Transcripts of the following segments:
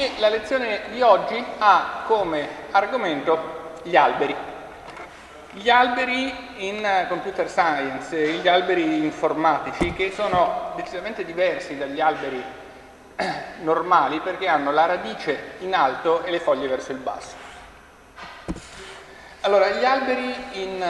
e la lezione di oggi ha come argomento gli alberi. Gli alberi in computer science, gli alberi informatici che sono decisamente diversi dagli alberi normali perché hanno la radice in alto e le foglie verso il basso. Allora, gli alberi in,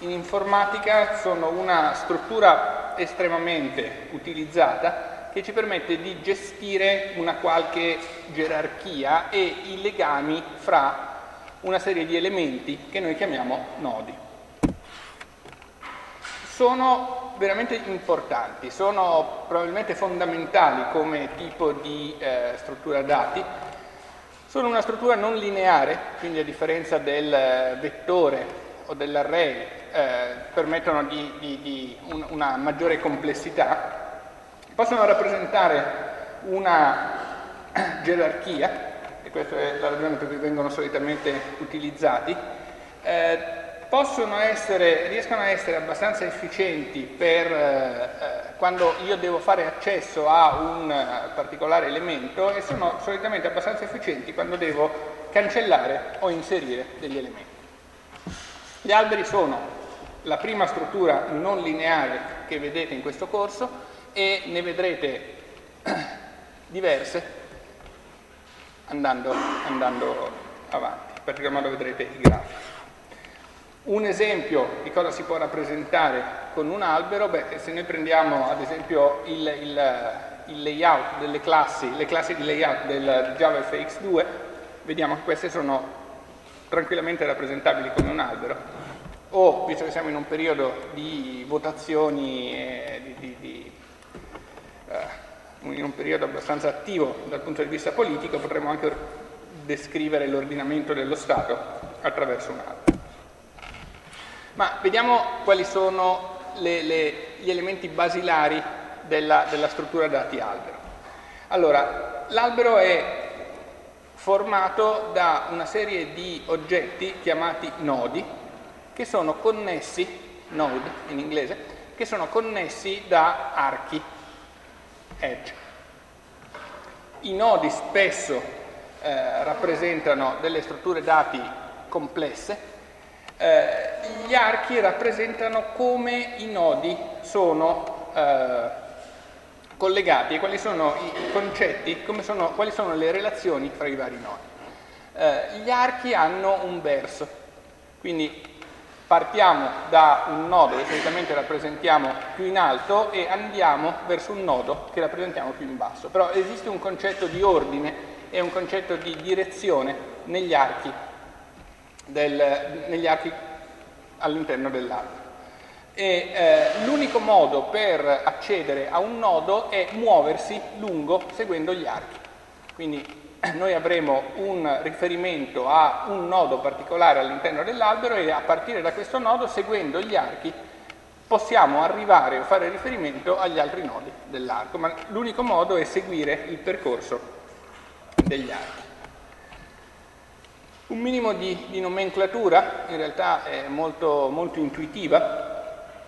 in informatica sono una struttura estremamente utilizzata che ci permette di gestire una qualche gerarchia e i legami fra una serie di elementi che noi chiamiamo nodi. Sono veramente importanti, sono probabilmente fondamentali come tipo di eh, struttura dati, sono una struttura non lineare, quindi a differenza del vettore o dell'array eh, permettono di, di, di un, una maggiore complessità possono rappresentare una gerarchia, e questa è la ragione per cui vengono solitamente utilizzati, eh, essere, riescono a essere abbastanza efficienti per eh, quando io devo fare accesso a un particolare elemento e sono solitamente abbastanza efficienti quando devo cancellare o inserire degli elementi. Gli alberi sono la prima struttura non lineare che vedete in questo corso, e ne vedrete diverse andando, andando avanti, in particolar modo vedrete i grafici. Un esempio di cosa si può rappresentare con un albero, beh, se noi prendiamo ad esempio il, il, il layout delle classi, le classi di layout del JavaFX2, vediamo che queste sono tranquillamente rappresentabili come un albero, o, visto che siamo in un periodo di votazioni e di, di, di eh, in un periodo abbastanza attivo dal punto di vista politico, potremmo anche descrivere l'ordinamento dello Stato attraverso un albero. Ma vediamo quali sono le, le, gli elementi basilari della, della struttura dati albero. Allora, l'albero è formato da una serie di oggetti chiamati nodi che sono connessi, node in inglese, che sono connessi da archi edge. I nodi spesso eh, rappresentano delle strutture dati complesse, eh, gli archi rappresentano come i nodi sono eh, collegati e quali sono i concetti, sono, quali sono le relazioni fra i vari nodi. Eh, gli archi hanno un verso, quindi partiamo da un nodo che solitamente rappresentiamo più in alto e andiamo verso un nodo che rappresentiamo più in basso. Però esiste un concetto di ordine e un concetto di direzione negli archi, archi all'interno dell'albero. Eh, l'unico modo per accedere a un nodo è muoversi lungo seguendo gli archi. Quindi noi avremo un riferimento a un nodo particolare all'interno dell'albero e a partire da questo nodo, seguendo gli archi, possiamo arrivare o fare riferimento agli altri nodi dell'arco, ma l'unico modo è seguire il percorso degli archi. Un minimo di, di nomenclatura, in realtà è molto, molto intuitiva,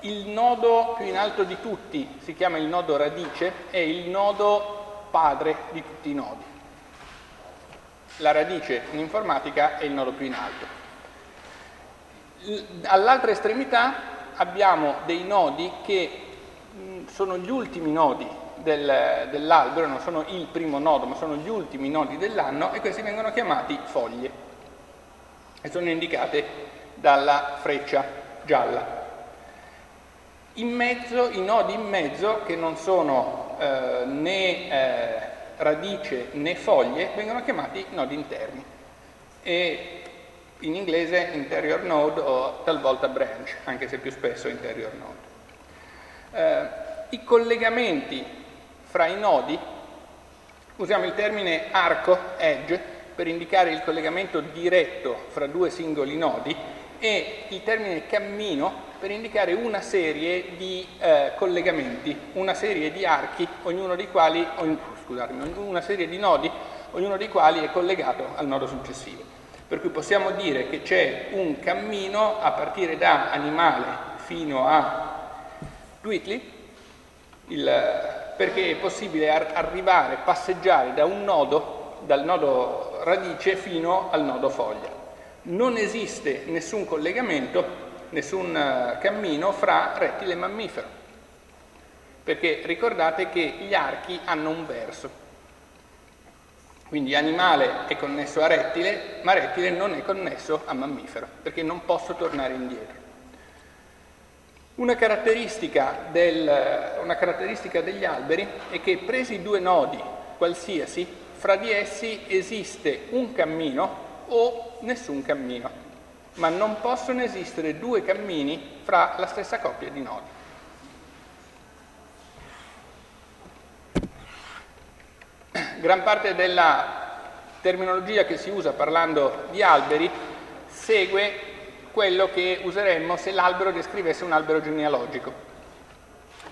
il nodo più in alto di tutti si chiama il nodo radice, è il nodo padre di tutti i nodi la radice in informatica è il nodo più in alto. All'altra estremità abbiamo dei nodi che sono gli ultimi nodi del, dell'albero, non sono il primo nodo, ma sono gli ultimi nodi dell'anno e questi vengono chiamati foglie e sono indicate dalla freccia gialla. In mezzo, i nodi in mezzo, che non sono eh, né eh, radice né foglie vengono chiamati nodi interni e in inglese interior node o talvolta branch, anche se più spesso interior node. Eh, I collegamenti fra i nodi, usiamo il termine arco, edge, per indicare il collegamento diretto fra due singoli nodi e il termine cammino per indicare una serie di eh, collegamenti, una serie di archi, ognuno dei quali, scusatemi, una serie di nodi, ognuno dei quali è collegato al nodo successivo. Per cui possiamo dire che c'è un cammino a partire da animale fino a Dwitley, il, perché è possibile ar- arrivare, passeggiare da un nodo, dal nodo radice fino al nodo foglia. Non esiste nessun collegamento, nessun uh, cammino fra rettile e mammifero, perché ricordate che gli archi hanno un verso. Quindi animale è connesso a rettile, ma rettile non è connesso a mammifero, perché non posso tornare indietro. Una caratteristica, del, una caratteristica degli alberi è che presi due nodi qualsiasi, fra di essi esiste un cammino o nessun cammino, ma non possono esistere due cammini fra la stessa coppia di nodi. gran parte della terminologia che si usa parlando di alberi segue quello che useremmo se l'albero descrivesse un albero genealogico.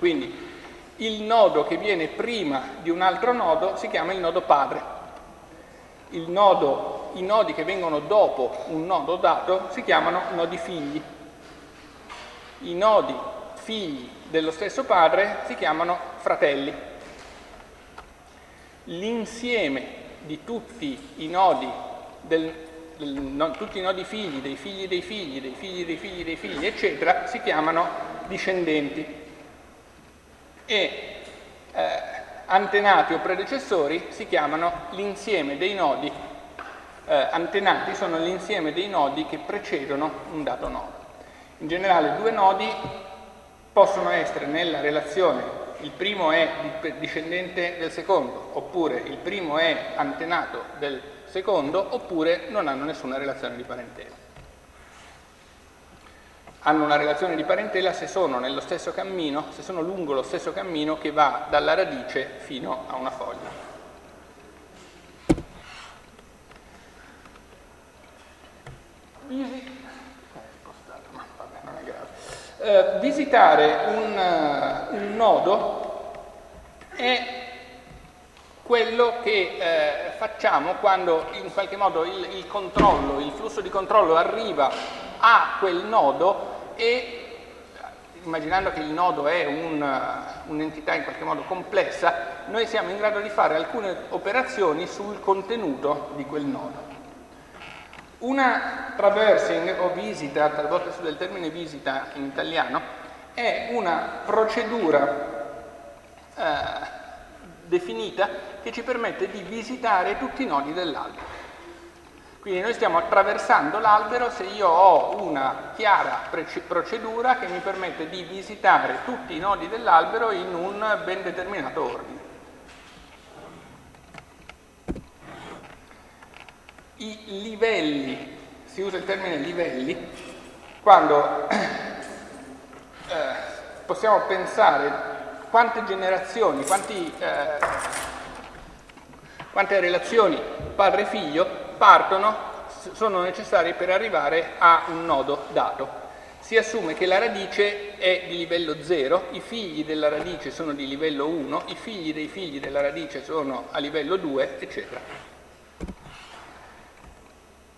Quindi il nodo che viene prima di un altro nodo si chiama il nodo padre. Il nodo, I nodi che vengono dopo un nodo dato si chiamano nodi figli. I nodi figli dello stesso padre si chiamano fratelli l'insieme di tutti i nodi, del, tutti i nodi figli, dei figli dei figli, dei figli dei figli dei figli, eccetera, si chiamano discendenti. E eh, antenati o predecessori si chiamano l'insieme dei nodi, eh, antenati sono l'insieme dei nodi che precedono un dato nodo. In generale due nodi possono essere nella relazione il primo è discendente del secondo, oppure il primo è antenato del secondo, oppure non hanno nessuna relazione di parentela. Hanno una relazione di parentela se sono nello stesso cammino, se sono lungo lo stesso cammino che va dalla radice fino a una foglia. Easy. Eh, visitare un, uh, un, nodo è quello che eh, facciamo quando in qualche modo il, il, controllo, il flusso di controllo arriva a quel nodo e immaginando che il nodo è un, un'entità in qualche modo complessa, noi siamo in grado di fare alcune operazioni sul contenuto di quel nodo. Una traversing o visita, talvolta si usa il termine visita in italiano, è una procedura eh, definita che ci permette di visitare tutti i nodi dell'albero. Quindi noi stiamo attraversando l'albero se io ho una chiara procedura che mi permette di visitare tutti i nodi dell'albero in un ben determinato ordine. I livelli, si usa il termine livelli, quando eh, possiamo pensare quante generazioni, quanti, eh, quante relazioni padre-figlio partono, sono necessarie per arrivare a un nodo dato. Si assume che la radice è di livello 0, i figli della radice sono di livello 1, i figli dei figli della radice sono a livello 2, eccetera.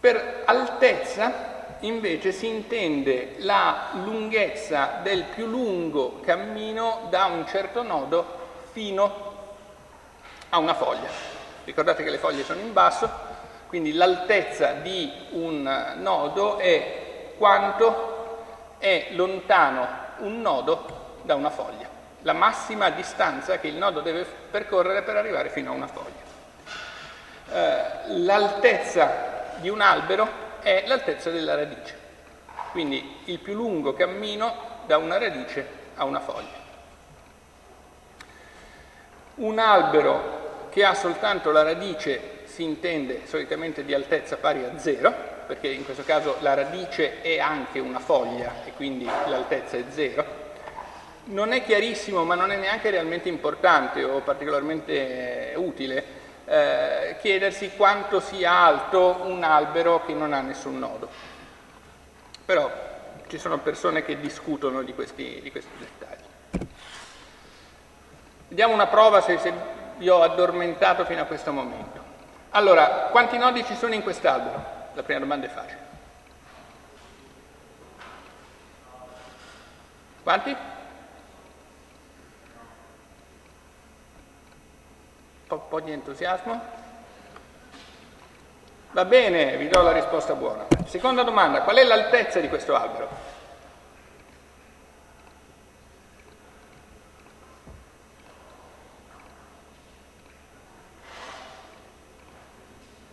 Per altezza invece si intende la lunghezza del più lungo cammino da un certo nodo fino a una foglia. Ricordate che le foglie sono in basso, quindi l'altezza di un nodo è quanto è lontano un nodo da una foglia, la massima distanza che il nodo deve percorrere per arrivare fino a una foglia. Eh, l'altezza di un albero è l'altezza della radice, quindi il più lungo cammino da una radice a una foglia. Un albero che ha soltanto la radice si intende solitamente di altezza pari a zero, perché in questo caso la radice è anche una foglia e quindi l'altezza è zero. Non è chiarissimo, ma non è neanche realmente importante o particolarmente utile eh, chiedersi quanto sia alto un albero che non ha nessun nodo. Però ci sono persone che discutono di questi, di questi dettagli. Vediamo una prova se, se vi ho addormentato fino a questo momento. Allora, quanti nodi ci sono in quest'albero? La prima domanda è facile. Quanti? Po', po' di entusiasmo? Va bene, vi do la risposta buona. Seconda domanda, qual è l'altezza di questo albero?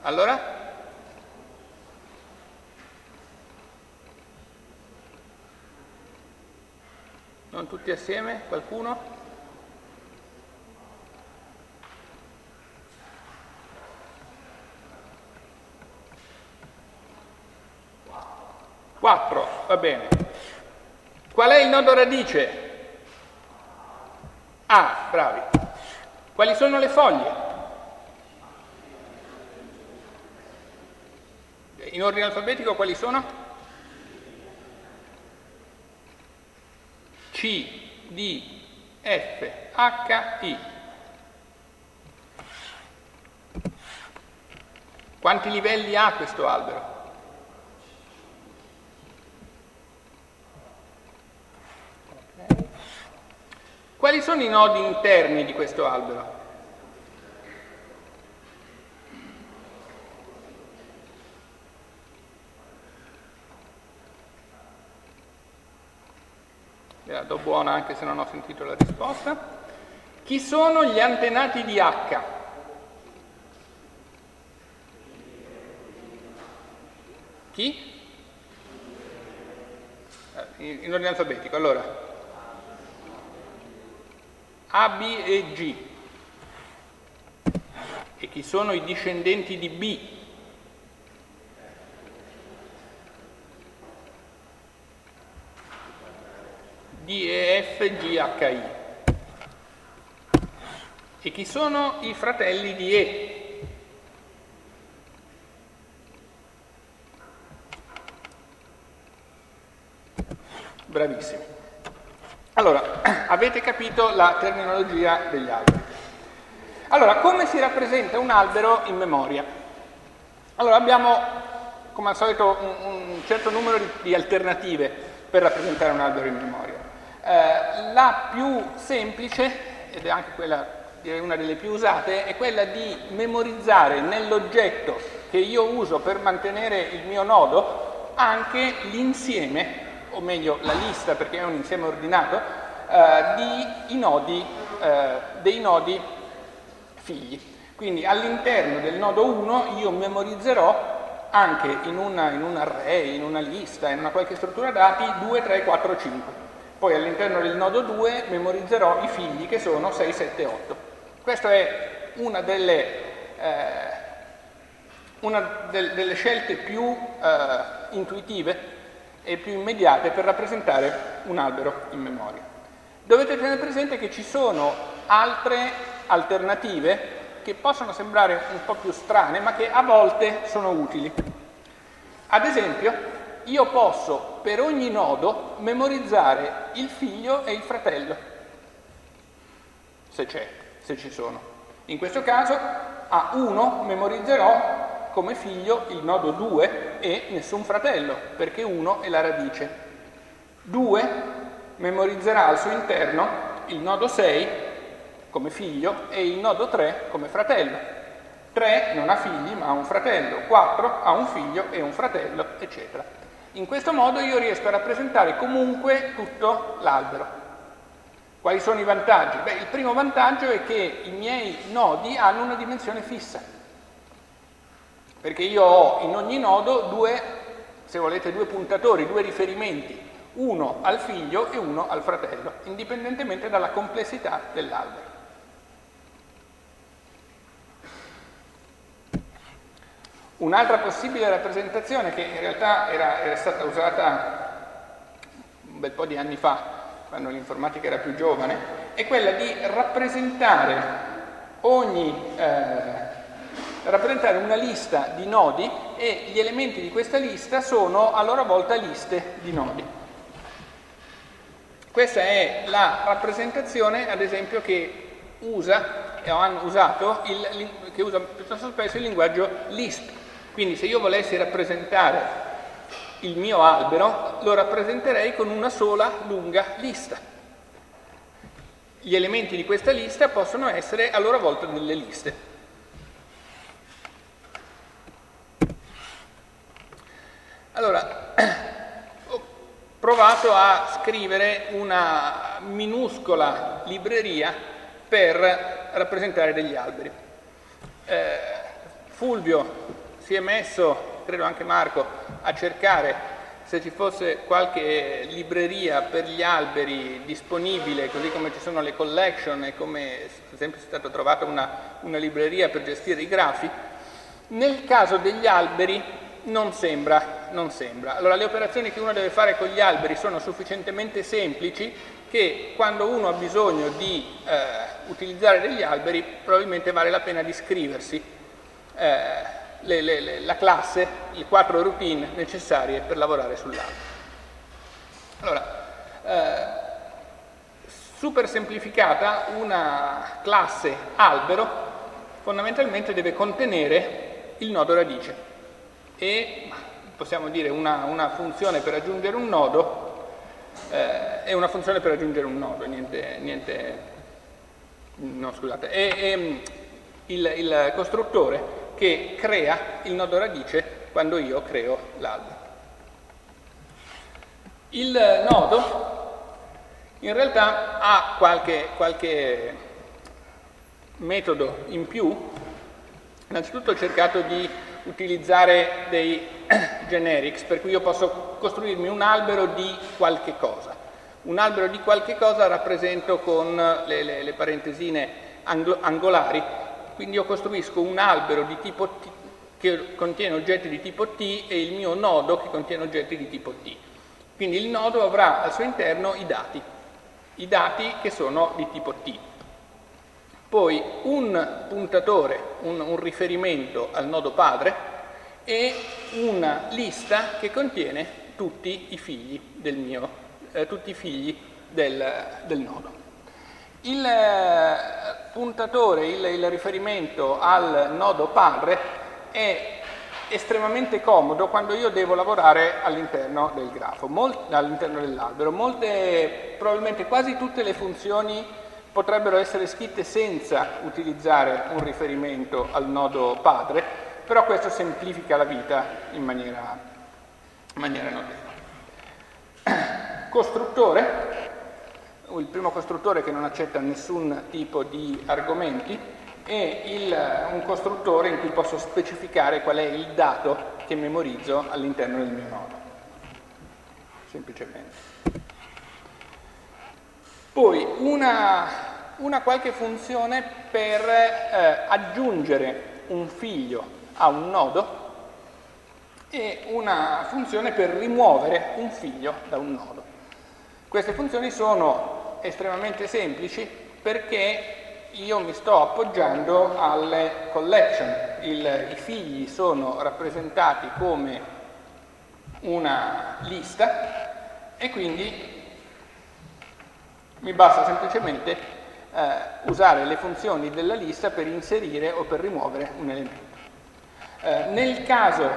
Allora? Non tutti assieme? Qualcuno? Quattro, va bene. Qual è il nodo radice? Ah, bravi. Quali sono le foglie? In ordine alfabetico quali sono? C, D, F, H, I. Quanti livelli ha questo albero? Quali sono i nodi interni di questo albero? la do buona anche se non ho sentito la risposta. Chi sono gli antenati di H? Chi? Eh, in ordine alfabetico, allora. A, B e G. E chi sono i discendenti di B? D, E, F, G, H, I. E chi sono i fratelli di E? Bravissimi. Avete capito la terminologia degli alberi. Allora, come si rappresenta un albero in memoria? Allora, abbiamo, come al solito, un, un certo numero di, di alternative per rappresentare un albero in memoria. Eh, la più semplice, ed è anche quella, direi una delle più usate, è quella di memorizzare nell'oggetto che io uso per mantenere il mio nodo anche l'insieme, o meglio la lista perché è un insieme ordinato, di nodi, eh, dei nodi figli. Quindi all'interno del nodo 1 io memorizzerò anche in, una, in un array, in una lista, in una qualche struttura dati 2, 3, 4, 5. Poi all'interno del nodo 2 memorizzerò i figli che sono 6, 7, 8. Questa è una delle, eh, una del, delle scelte più eh, intuitive e più immediate per rappresentare un albero in memoria. Dovete tenere presente che ci sono altre alternative che possono sembrare un po' più strane, ma che a volte sono utili. Ad esempio, io posso per ogni nodo memorizzare il figlio e il fratello, se c'è, se ci sono. In questo caso a 1 memorizzerò come figlio il nodo 2 e nessun fratello, perché 1 è la radice. 2 memorizzerà al suo interno il nodo 6 come figlio e il nodo 3 come fratello. 3 non ha figli ma ha un fratello, 4 ha un figlio e un fratello, eccetera. In questo modo io riesco a rappresentare comunque tutto l'albero. Quali sono i vantaggi? Beh, il primo vantaggio è che i miei nodi hanno una dimensione fissa, perché io ho in ogni nodo due, se volete, due puntatori, due riferimenti, uno al figlio e uno al fratello, indipendentemente dalla complessità dell'albero. Un'altra possibile rappresentazione che in realtà era, era, stata usata un bel po' di anni fa, quando l'informatica era più giovane, è quella di rappresentare, ogni, eh, rappresentare una lista di nodi e gli elementi di questa lista sono a loro volta liste di nodi. Questa è la rappresentazione, ad esempio, che usa, o hanno usato, il, che usa piuttosto spesso il linguaggio Lisp, quindi se io volessi rappresentare il mio albero, lo rappresenterei con una sola lunga lista. gli elementi di questa lista possono essere a loro volta delle liste. Allora, provato a scrivere una minuscola libreria per rappresentare degli alberi. Eh, Fulvio si è messo, credo anche Marco, a cercare se ci fosse qualche libreria per gli alberi disponibile, così come ci sono le collection e come ad esempio è stata trovata una, una libreria per gestire i grafi, nel caso degli alberi non sembra, non sembra. Allora le operazioni che uno deve fare con gli alberi sono sufficientemente semplici che quando uno ha bisogno di eh, utilizzare degli alberi probabilmente vale la pena di scriversi eh, le, le, le, la classe, le quattro routine necessarie per lavorare sull'albero. Allora, eh, super semplificata, una classe albero fondamentalmente deve contenere il nodo radice e possiamo dire una, una funzione per aggiungere un nodo eh, è una funzione per aggiungere un nodo, niente, niente no scusate, è, è il, il costruttore che crea il nodo radice quando io creo l'albero. Il nodo in realtà ha qualche, qualche metodo in più, innanzitutto ho cercato di utilizzare dei generics, per cui io posso costruirmi un albero di qualche cosa. Un albero di qualche cosa rappresento con le, le, le parentesine angolari, quindi io costruisco un albero di tipo T che contiene oggetti di tipo T e il mio nodo che contiene oggetti di tipo T. Quindi il nodo avrà al suo interno i dati, i dati che sono di tipo T. Poi un puntatore, un, un riferimento al nodo padre e una lista che contiene tutti i figli del mio, eh, tutti i figli del, del nodo. Il eh, puntatore, il, il, riferimento al nodo padre è estremamente comodo quando io devo lavorare all'interno del grafo, all'interno dell'albero. Molte, probabilmente quasi tutte le funzioni potrebbero essere scritte senza utilizzare un riferimento al nodo padre, però questo semplifica la vita in maniera, in maniera notevole. Costruttore, il primo costruttore che non accetta nessun tipo di argomenti, è il, un costruttore in cui posso specificare qual è il dato che memorizzo all'interno del mio nodo. Semplicemente. Poi una, una qualche funzione per eh, aggiungere un figlio a un nodo e una funzione per rimuovere un figlio da un nodo. Queste funzioni sono estremamente semplici perché io mi sto appoggiando alle collection. Il, I figli sono rappresentati come una lista e quindi mi basta semplicemente eh, usare le funzioni della lista per inserire o per rimuovere un elemento. Eh, nel caso,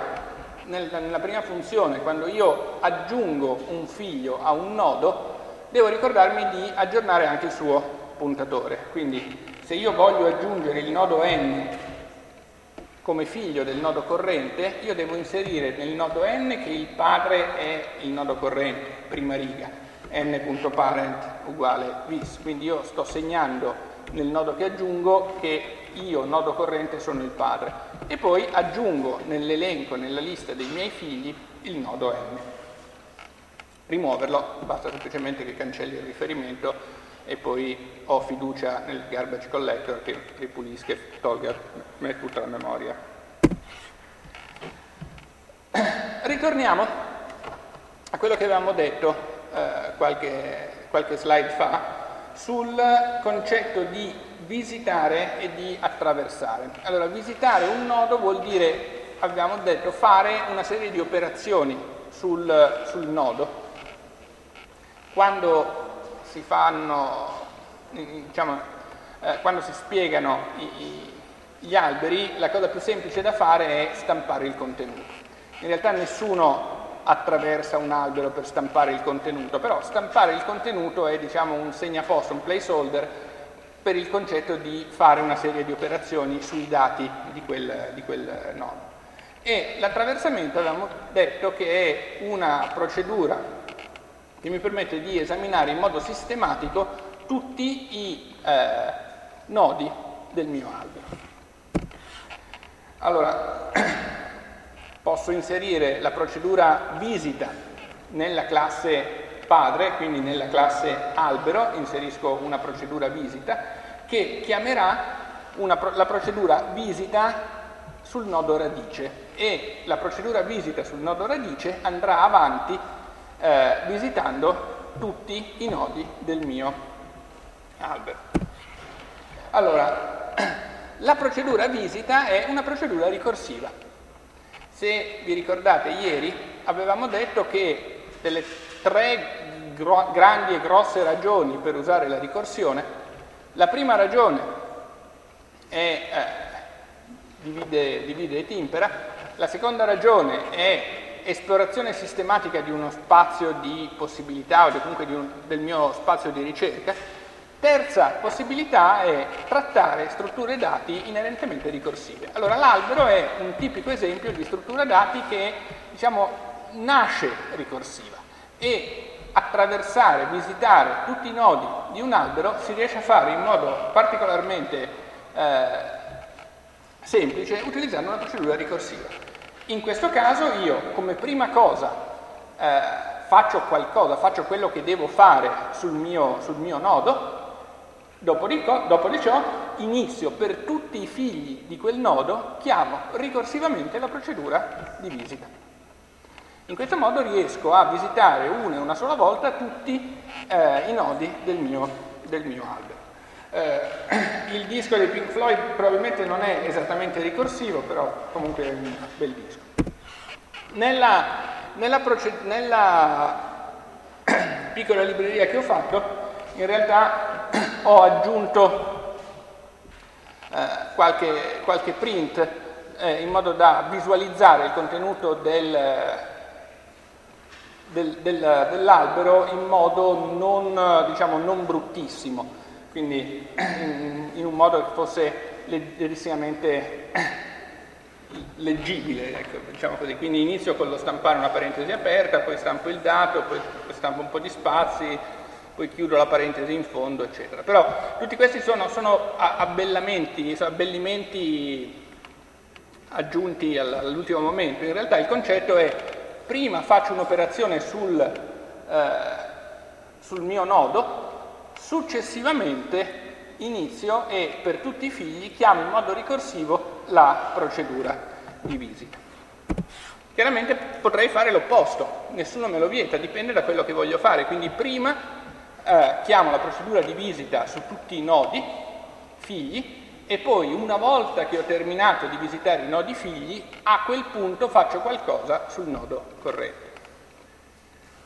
nel, nella prima funzione, quando io aggiungo un figlio a un nodo, devo ricordarmi di aggiornare anche il suo puntatore. Quindi se io voglio aggiungere il nodo n come figlio del nodo corrente, io devo inserire nel nodo n che il padre è il nodo corrente, prima riga n.parent uguale vis, quindi io sto segnando nel nodo che aggiungo che io, nodo corrente, sono il padre e poi aggiungo nell'elenco, nella lista dei miei figli, il nodo n. Rimuoverlo, basta semplicemente che cancelli il riferimento e poi ho fiducia nel garbage collector che ripulisca e tolga tutta la memoria. Ritorniamo a quello che avevamo detto eh, qualche, qualche slide fa, sul concetto di visitare e di attraversare. Allora, visitare un nodo vuol dire, abbiamo detto, fare una serie di operazioni sul, sul nodo. Quando si fanno, diciamo, eh, quando si spiegano i, i, gli alberi, la cosa più semplice da fare è stampare il contenuto. In realtà nessuno attraversa un albero per stampare il contenuto, però stampare il contenuto è diciamo, un segnaposto, un placeholder per il concetto di fare una serie di operazioni sui dati di quel, di quel nodo. E l'attraversamento avevamo detto che è una procedura che mi permette di esaminare in modo sistematico tutti i eh, nodi del mio albero. Allora, posso inserire la procedura visita nella classe padre, quindi nella classe albero, inserisco una procedura visita che chiamerà una, la procedura visita sul nodo radice e la procedura visita sul nodo radice andrà avanti eh, visitando tutti i nodi del mio albero. Allora, la procedura visita è una procedura ricorsiva. Se vi ricordate ieri avevamo detto che delle tre grandi e grosse ragioni per usare la ricorsione, la prima ragione è eh, divide, divide e timpera. La seconda ragione è esplorazione sistematica di uno spazio di possibilità o comunque un, del mio spazio di ricerca. Terza possibilità è trattare strutture dati inerentemente ricorsive. Allora l'albero è un tipico esempio di struttura dati che diciamo, nasce ricorsiva e attraversare, visitare tutti i nodi di un albero si riesce a fare in modo particolarmente eh, semplice utilizzando una procedura ricorsiva. In questo caso io come prima cosa eh, faccio qualcosa, faccio quello che devo fare sul mio, sul mio nodo, dopo di, dopo di ciò inizio per tutti i figli di quel nodo, chiamo ricorsivamente la procedura di visita. In questo modo riesco a visitare una e una sola volta tutti eh, i nodi del mio, del mio albero. Eh, il disco dei Pink Floyd probabilmente non è esattamente ricorsivo, però comunque è un bel disco. Nella, nella, nella piccola libreria che ho fatto, in realtà ho aggiunto eh, qualche, qualche, print eh, in modo da visualizzare il contenuto del, del, del, dell'albero in modo non, diciamo, non bruttissimo quindi in un modo che fosse leggerissimamente leggibile, ecco, diciamo così. Quindi inizio con lo stampare una parentesi aperta, poi stampo il dato, poi stampo un po' di spazi, poi chiudo la parentesi in fondo, eccetera. Però tutti questi sono, sono abbellamenti, sono abbellimenti aggiunti all'ultimo momento. In realtà il concetto è prima faccio un'operazione sul, eh, sul mio nodo, Successivamente inizio e per tutti i figli chiamo in modo ricorsivo la procedura di visita. Chiaramente potrei fare l'opposto, nessuno me lo vieta, dipende da quello che voglio fare, quindi prima eh, chiamo la procedura di visita su tutti i nodi figli e poi una volta che ho terminato di visitare i nodi figli, a quel punto faccio qualcosa sul nodo corrente.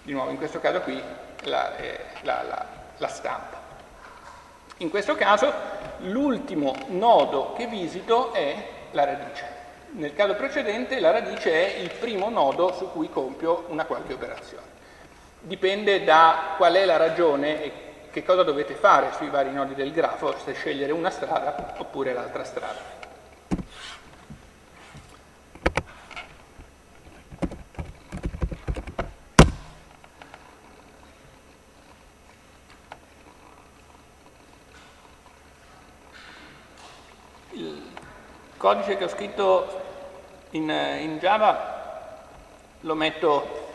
Di nuovo, in questo caso qui la, eh, la, la la stampa. In questo caso l'ultimo nodo che visito è la radice. Nel caso precedente la radice è il primo nodo su cui compio una qualche operazione. Dipende da qual è la ragione e che cosa dovete fare sui vari nodi del grafo, se scegliere una strada oppure l'altra strada. codice che ho scritto in, in Java lo metto,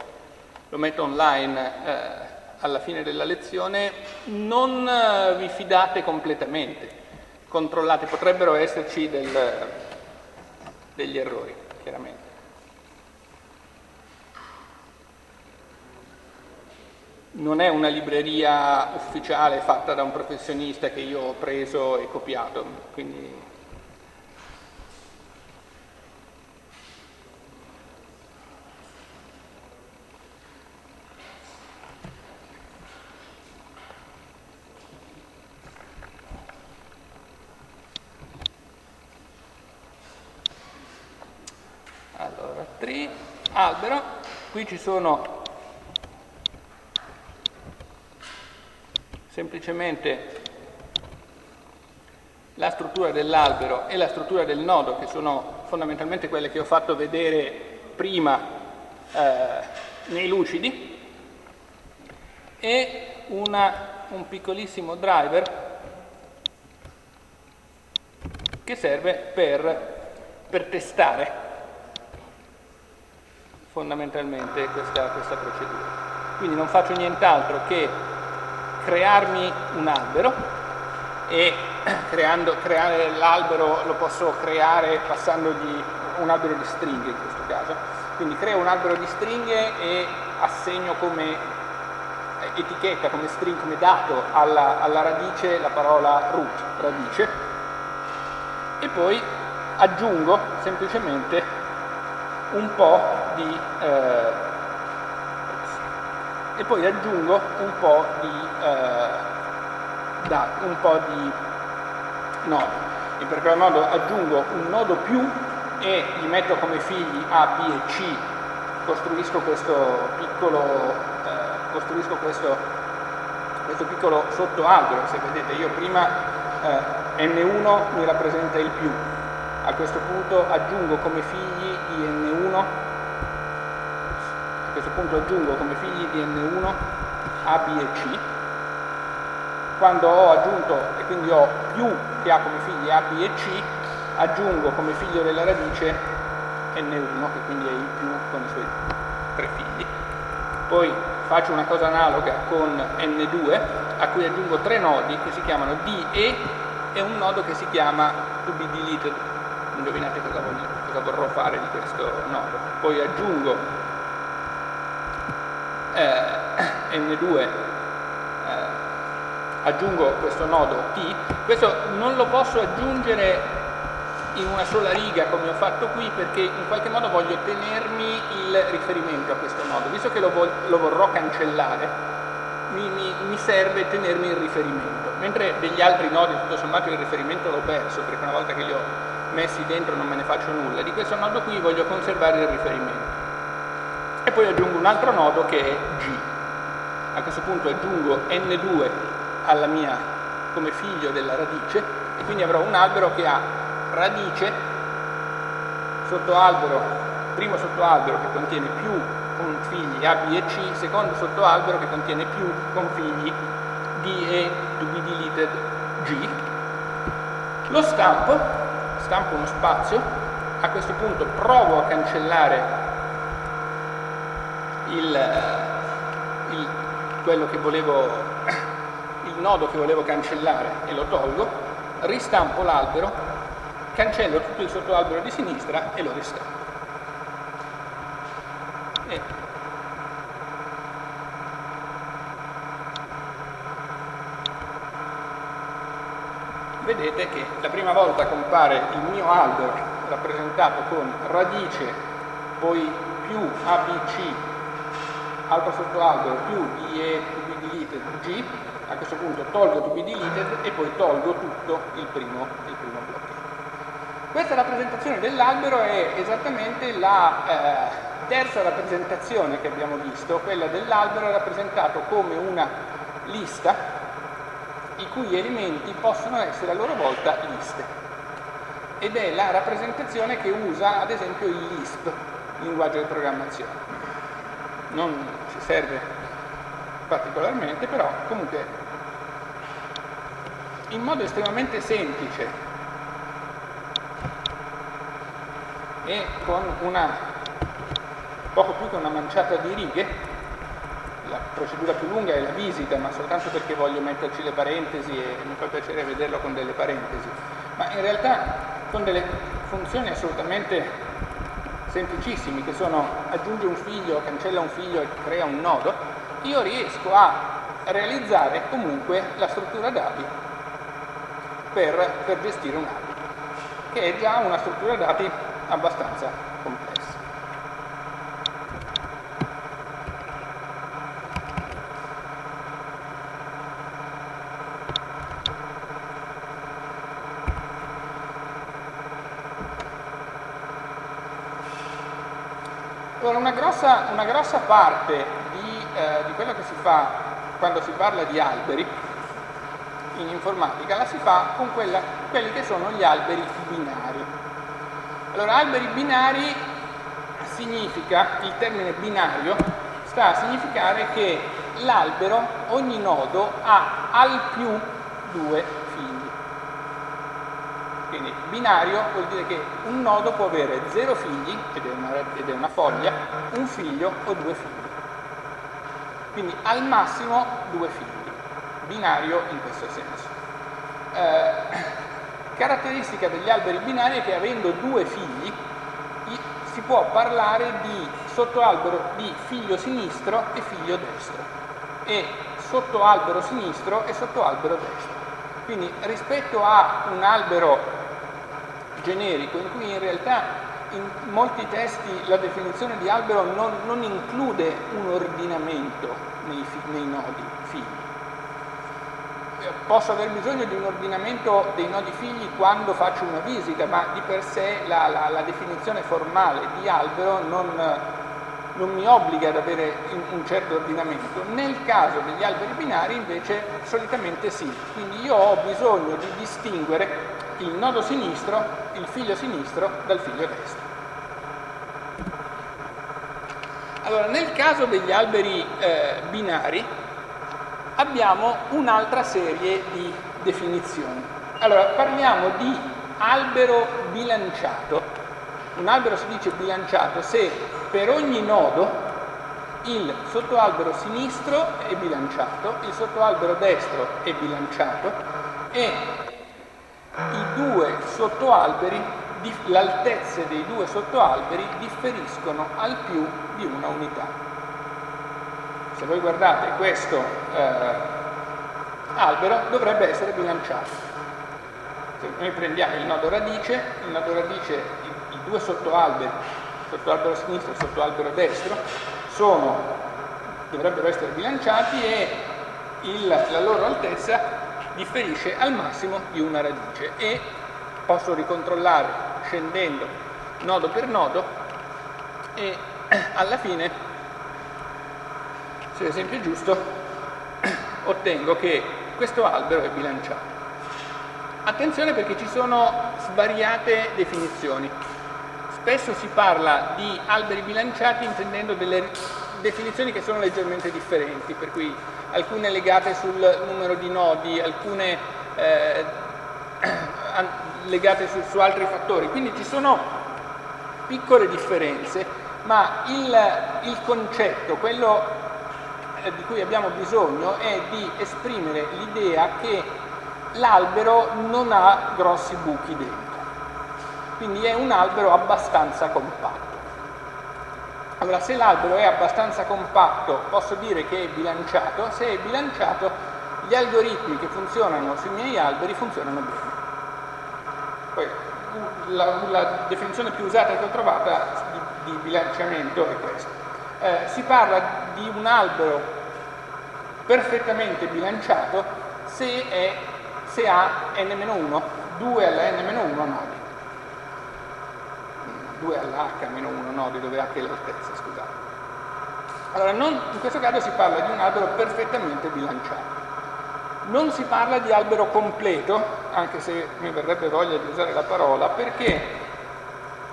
lo metto online eh, alla fine della lezione, non eh, vi fidate completamente, controllate, potrebbero esserci del, degli errori, chiaramente. Non è una libreria ufficiale fatta da un professionista che io ho preso e copiato, quindi albero. Qui ci sono semplicemente la struttura dell'albero e la struttura del nodo, che sono fondamentalmente quelle che ho fatto vedere prima eh, nei lucidi, e una, un piccolissimo driver che serve per, per testare fondamentalmente questa, questa procedura. Quindi non faccio nient'altro che crearmi un albero e creando, creare l'albero lo posso creare passandogli un albero di stringhe in questo caso. Quindi creo un albero di stringhe e assegno come etichetta, come string, come dato alla, alla radice la parola root, radice, e poi aggiungo semplicemente un po' di eh, e poi aggiungo un po' di eh, da, un po' di nodi in particolar modo aggiungo un nodo più e gli metto come figli A, B e C. Costruisco questo piccolo eh, costruisco questo, questo piccolo sottoalbero. Se vedete io prima eh, N1 mi rappresenta il più. A questo punto aggiungo come figli di N1 a questo punto aggiungo come figli di N1 A, B e C. Quando ho aggiunto e quindi ho più che ha come figli A, B e C aggiungo come figlio della radice N1 che quindi è il più con i suoi tre figli. Poi faccio una cosa analoga con N2 a cui aggiungo tre nodi che si chiamano D, E e un nodo che si chiama to be deleted indovinate cosa, voglio, cosa vorrò fare di questo nodo. Poi aggiungo eh, N2, eh, aggiungo questo nodo T, questo non lo posso aggiungere in una sola riga come ho fatto qui perché in qualche modo voglio tenermi il riferimento a questo nodo, visto che lo, vo lo vorrò cancellare mi, mi, mi, serve tenermi il riferimento, mentre degli altri nodi tutto sommato il riferimento l'ho perso perché una volta che li ho messi dentro non me ne faccio nulla, di questo nodo qui voglio conservare il riferimento. E poi aggiungo un altro nodo che è G. A questo punto aggiungo N2 alla mia, come figlio della radice e quindi avrò un albero che ha radice, sottoalbero, primo sottoalbero che contiene più con figli A, B e C, secondo sottoalbero che contiene più con figli D e to be deleted G. Lo stampo stampo uno spazio, a questo punto provo a cancellare il, il, quello che volevo, il nodo che volevo cancellare e lo tolgo, ristampo l'albero, cancello tutto il sottoalbero di sinistra e lo ristampo. E vedete che la prima volta compare il mio albero rappresentato con radice, poi più ABC, altro sottoalbero più IE to be deleted G, a questo punto tolgo to be deleted e poi tolgo tutto il primo, il primo blocco. Questa rappresentazione dell'albero è esattamente la eh, terza rappresentazione che abbiamo visto, quella dell'albero rappresentato come una lista i cui elementi possono essere a loro volta liste. Ed è la rappresentazione che usa ad esempio il Lisp, linguaggio di programmazione. Non serve particolarmente, però comunque in modo estremamente semplice e con una poco più che una manciata di righe la procedura più lunga è la visita, ma soltanto perché voglio metterci le parentesi e mi fa piacere vederlo con delle parentesi, ma in realtà con delle funzioni assolutamente semplicissime che sono aggiunge un figlio, cancella un figlio e crea un nodo, io riesco a realizzare comunque la struttura dati per, per gestire un albero, che è già una struttura dati abbastanza complessa. Allora, una grossa, parte di, eh, di quello che si fa quando si parla di alberi in informatica la si fa con quella, quelli che sono gli alberi binari. Allora, alberi binari significa, il termine binario sta a significare che l'albero, ogni nodo, ha al più due. Quindi binario vuol dire che un nodo può avere zero figli, ed è una, ed è una foglia, un figlio o due figli. Quindi al massimo due figli, binario in questo senso. Eh, caratteristica degli alberi binari è che avendo due figli si può parlare di sottoalbero di figlio sinistro e figlio destro e sottoalbero sinistro e sottoalbero destro. Quindi rispetto a un albero generico in cui in realtà in molti testi la definizione di albero non, non include un ordinamento nei, nei nodi figli. Posso aver bisogno di un ordinamento dei nodi figli quando faccio una visita, ma di per sé la, la, la definizione formale di albero non, non mi obbliga ad avere un certo ordinamento. Nel caso degli alberi binari invece solitamente sì, quindi io ho bisogno di distinguere il nodo sinistro, il figlio sinistro dal figlio destro. Allora, nel caso degli alberi eh, binari abbiamo un'altra serie di definizioni. Allora, parliamo di albero bilanciato. Un albero si dice bilanciato se per ogni nodo il sottoalbero sinistro è bilanciato, il sottoalbero destro è bilanciato e l'altezza dei due sottoalberi differiscono al più di una unità. Se voi guardate questo eh, albero dovrebbe essere bilanciato. Se noi prendiamo il nodo radice, il nodo radice, i, i due sottoalberi, sottoalbero sinistro e sottoalbero destro, sono, dovrebbero essere bilanciati e il, la loro altezza differisce al massimo di una radice e posso ricontrollare scendendo nodo per nodo e alla fine, se l'esempio è giusto, ottengo che questo albero è bilanciato. Attenzione perché ci sono svariate definizioni. Spesso si parla di alberi bilanciati intendendo delle definizioni che sono leggermente differenti, per cui alcune legate sul numero di nodi, alcune eh, legate su, su, altri fattori. Quindi ci sono piccole differenze, ma il, il concetto, quello eh, di cui abbiamo bisogno, è di esprimere l'idea che l'albero non ha grossi buchi dentro. Quindi è un albero abbastanza compatto. Allora, se l'albero è abbastanza compatto, posso dire che è bilanciato, se è bilanciato, gli algoritmi che funzionano sui miei alberi funzionano bene. Poi, la, la definizione più usata che ho trovata di, di bilanciamento è questa. Eh, si parla di un albero perfettamente bilanciato se, è, se ha n-1, 2 alla n-1 nodi. 2 alla h meno 1 nodi dove h è l'altezza, scusate. Allora, non, in questo caso si parla di un albero perfettamente bilanciato. Non si parla di albero completo, anche se mi verrebbe voglia di usare la parola, perché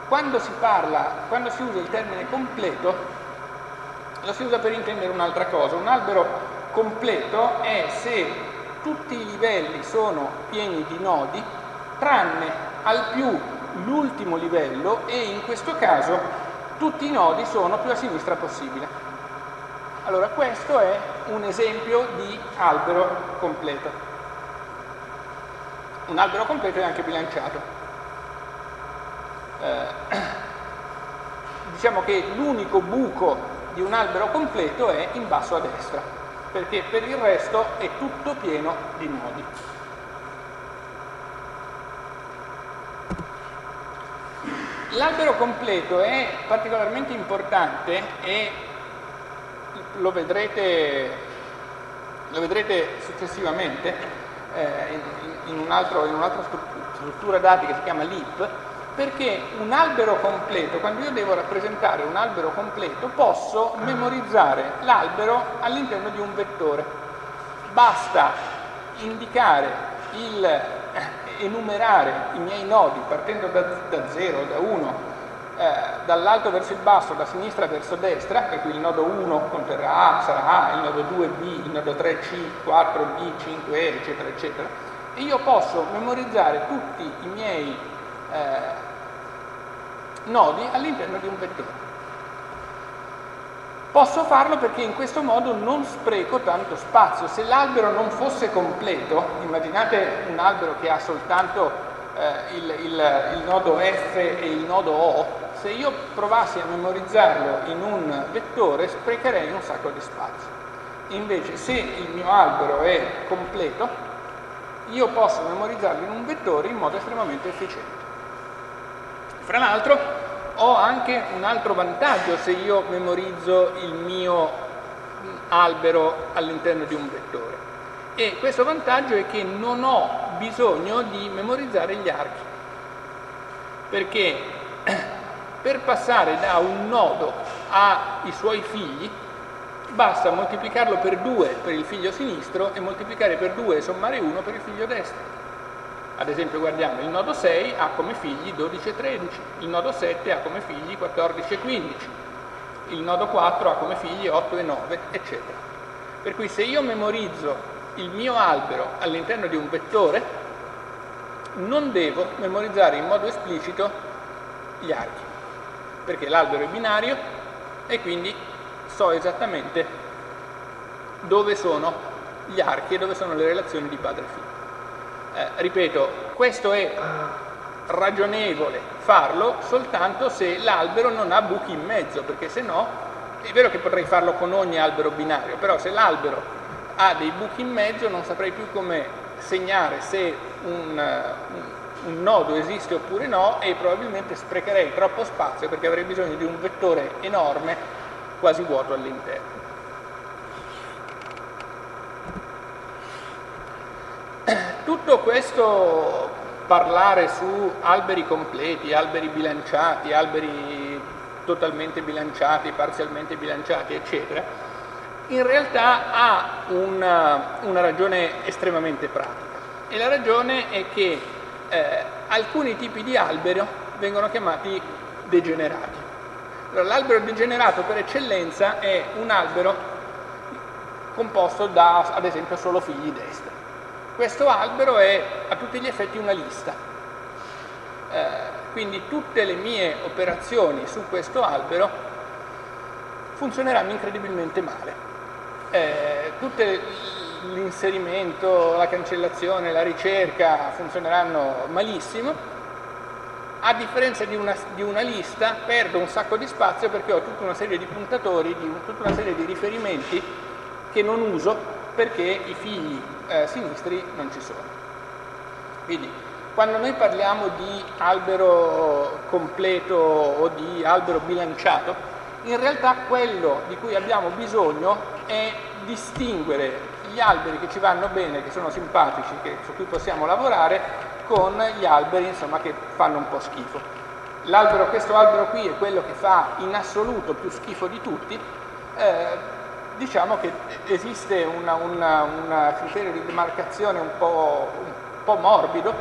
quando si parla, quando si usa il termine completo, lo si usa per intendere un'altra cosa. Un albero completo è se tutti i livelli sono pieni di nodi, tranne al più l'ultimo livello e in questo caso tutti i nodi sono più a sinistra possibile. Allora questo è un esempio di albero completo. Un albero completo è anche bilanciato. Eh, diciamo che l'unico buco di un albero completo è in basso a destra, perché per il resto è tutto pieno di nodi. L'albero completo è particolarmente importante e lo vedrete, lo vedrete successivamente eh, in, in, un un'altra struttura dati che si chiama LIP, Perché un albero completo, quando io devo rappresentare un albero completo, posso memorizzare l'albero all'interno di un vettore. Basta indicare il, enumerare i miei nodi partendo da 0, da 1, eh, dall'alto verso il basso, da sinistra verso destra, per cui il nodo 1 conterrà A, sarà A, il nodo 2 B, il nodo 3 C, 4 D, 5 E, eccetera, eccetera, e io posso memorizzare tutti i miei eh, nodi all'interno di un vettore. Posso farlo perché in questo modo non spreco tanto spazio. Se l'albero non fosse completo, immaginate un albero che ha soltanto eh, il, il, il nodo F e il nodo O, se io provassi a memorizzarlo in un vettore sprecherei un sacco di spazio. Invece se il mio albero è completo, io posso memorizzarlo in un vettore in modo estremamente efficiente. Fra l'altro ho anche un altro vantaggio se io memorizzo il mio albero all'interno di un vettore. E questo vantaggio è che non ho bisogno di memorizzare gli archi, perché per passare da un nodo ai suoi figli basta moltiplicarlo per 2 per il figlio sinistro e moltiplicare per 2 e sommare 1 per il figlio destro. Ad esempio guardiamo il nodo 6 ha come figli 12 e 13, il nodo 7 ha come figli 14 e 15, il nodo 4 ha come figli 8 e 9, eccetera. Per cui se io memorizzo il mio albero all'interno di un vettore, non devo memorizzare in modo esplicito gli archi perché l'albero è binario e quindi so esattamente dove sono gli archi e dove sono le relazioni di padre e figlio. Eh, ripeto, questo è ragionevole farlo soltanto se l'albero non ha buchi in mezzo, perché se no, è vero che potrei farlo con ogni albero binario, però se l'albero ha dei buchi in mezzo non saprei più come segnare se un, un un nodo esiste oppure no e probabilmente sprecherei troppo spazio perché avrei bisogno di un vettore enorme quasi vuoto all'interno. Tutto questo parlare su alberi completi, alberi bilanciati, alberi totalmente bilanciati, parzialmente bilanciati, eccetera, in realtà ha una, una ragione estremamente pratica. E la ragione è che eh, alcuni tipi di albero vengono chiamati degenerati. L'albero degenerato per eccellenza è un albero composto da, ad esempio, solo figli destri. Questo albero è a tutti gli effetti una lista. Eh, quindi tutte le mie operazioni su questo albero funzioneranno incredibilmente male. Eh, tutte l'inserimento, la cancellazione, la ricerca funzioneranno malissimo, a differenza di una, di una, lista perdo un sacco di spazio perché ho tutta una serie di puntatori, di, tutta una serie di riferimenti che non uso perché i figli eh, sinistri non ci sono. Quindi quando noi parliamo di albero completo o di albero bilanciato, in realtà quello di cui abbiamo bisogno è distinguere gli alberi che ci vanno bene, che sono simpatici, che, su cui possiamo lavorare, con gli alberi insomma, che fanno un po' schifo. L'albero, questo albero qui è quello che fa in assoluto più schifo di tutti, eh, diciamo che esiste un criterio di demarcazione un po', un po' morbido,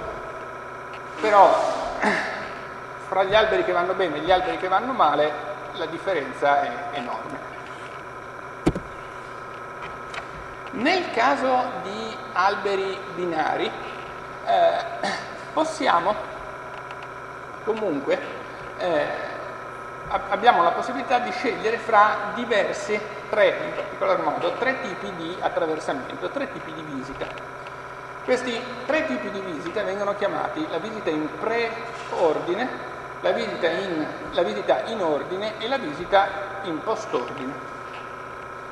però fra gli alberi che vanno bene e gli alberi che vanno male la differenza è enorme. Nel caso di alberi binari eh, possiamo comunque eh, abbiamo la possibilità di scegliere fra diversi, tre in particolar modo, tre tipi di attraversamento, tre tipi di visita. Questi tre tipi di visita vengono chiamati la visita in pre-ordine, la, la visita in ordine e la visita in post-ordine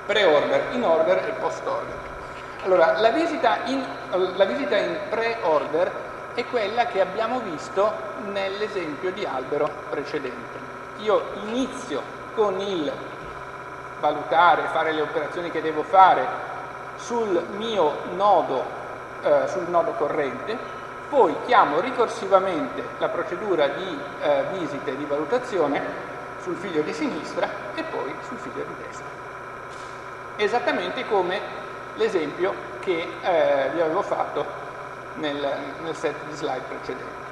pre-order, in order e post-order. Allora, la visita in, la visita in pre-order è quella che abbiamo visto nell'esempio di albero precedente. Io inizio con il valutare, fare le operazioni che devo fare sul mio nodo, eh, sul nodo corrente, poi chiamo ricorsivamente la procedura di eh, visita e di valutazione sul figlio di sinistra e poi sul figlio di destra. Esattamente come l'esempio che eh, vi avevo fatto nel, nel set di slide precedente.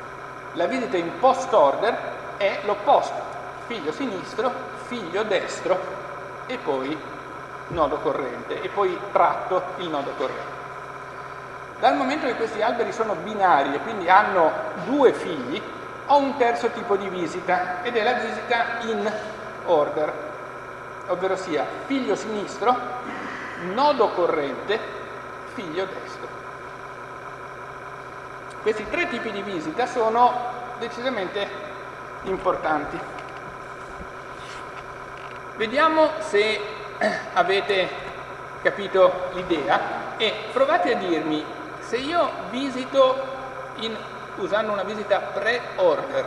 La visita in post order è l'opposto, figlio sinistro, figlio destro e poi nodo corrente e poi tratto il nodo corrente. Dal momento che questi alberi sono binari e quindi hanno due figli, ho un terzo tipo di visita ed è la visita in order, ovvero sia figlio sinistro, nodo corrente, figlio destro. Questi tre tipi di visita sono decisamente importanti. Vediamo se avete capito l'idea e provate a dirmi se io visito in, usando una visita pre-order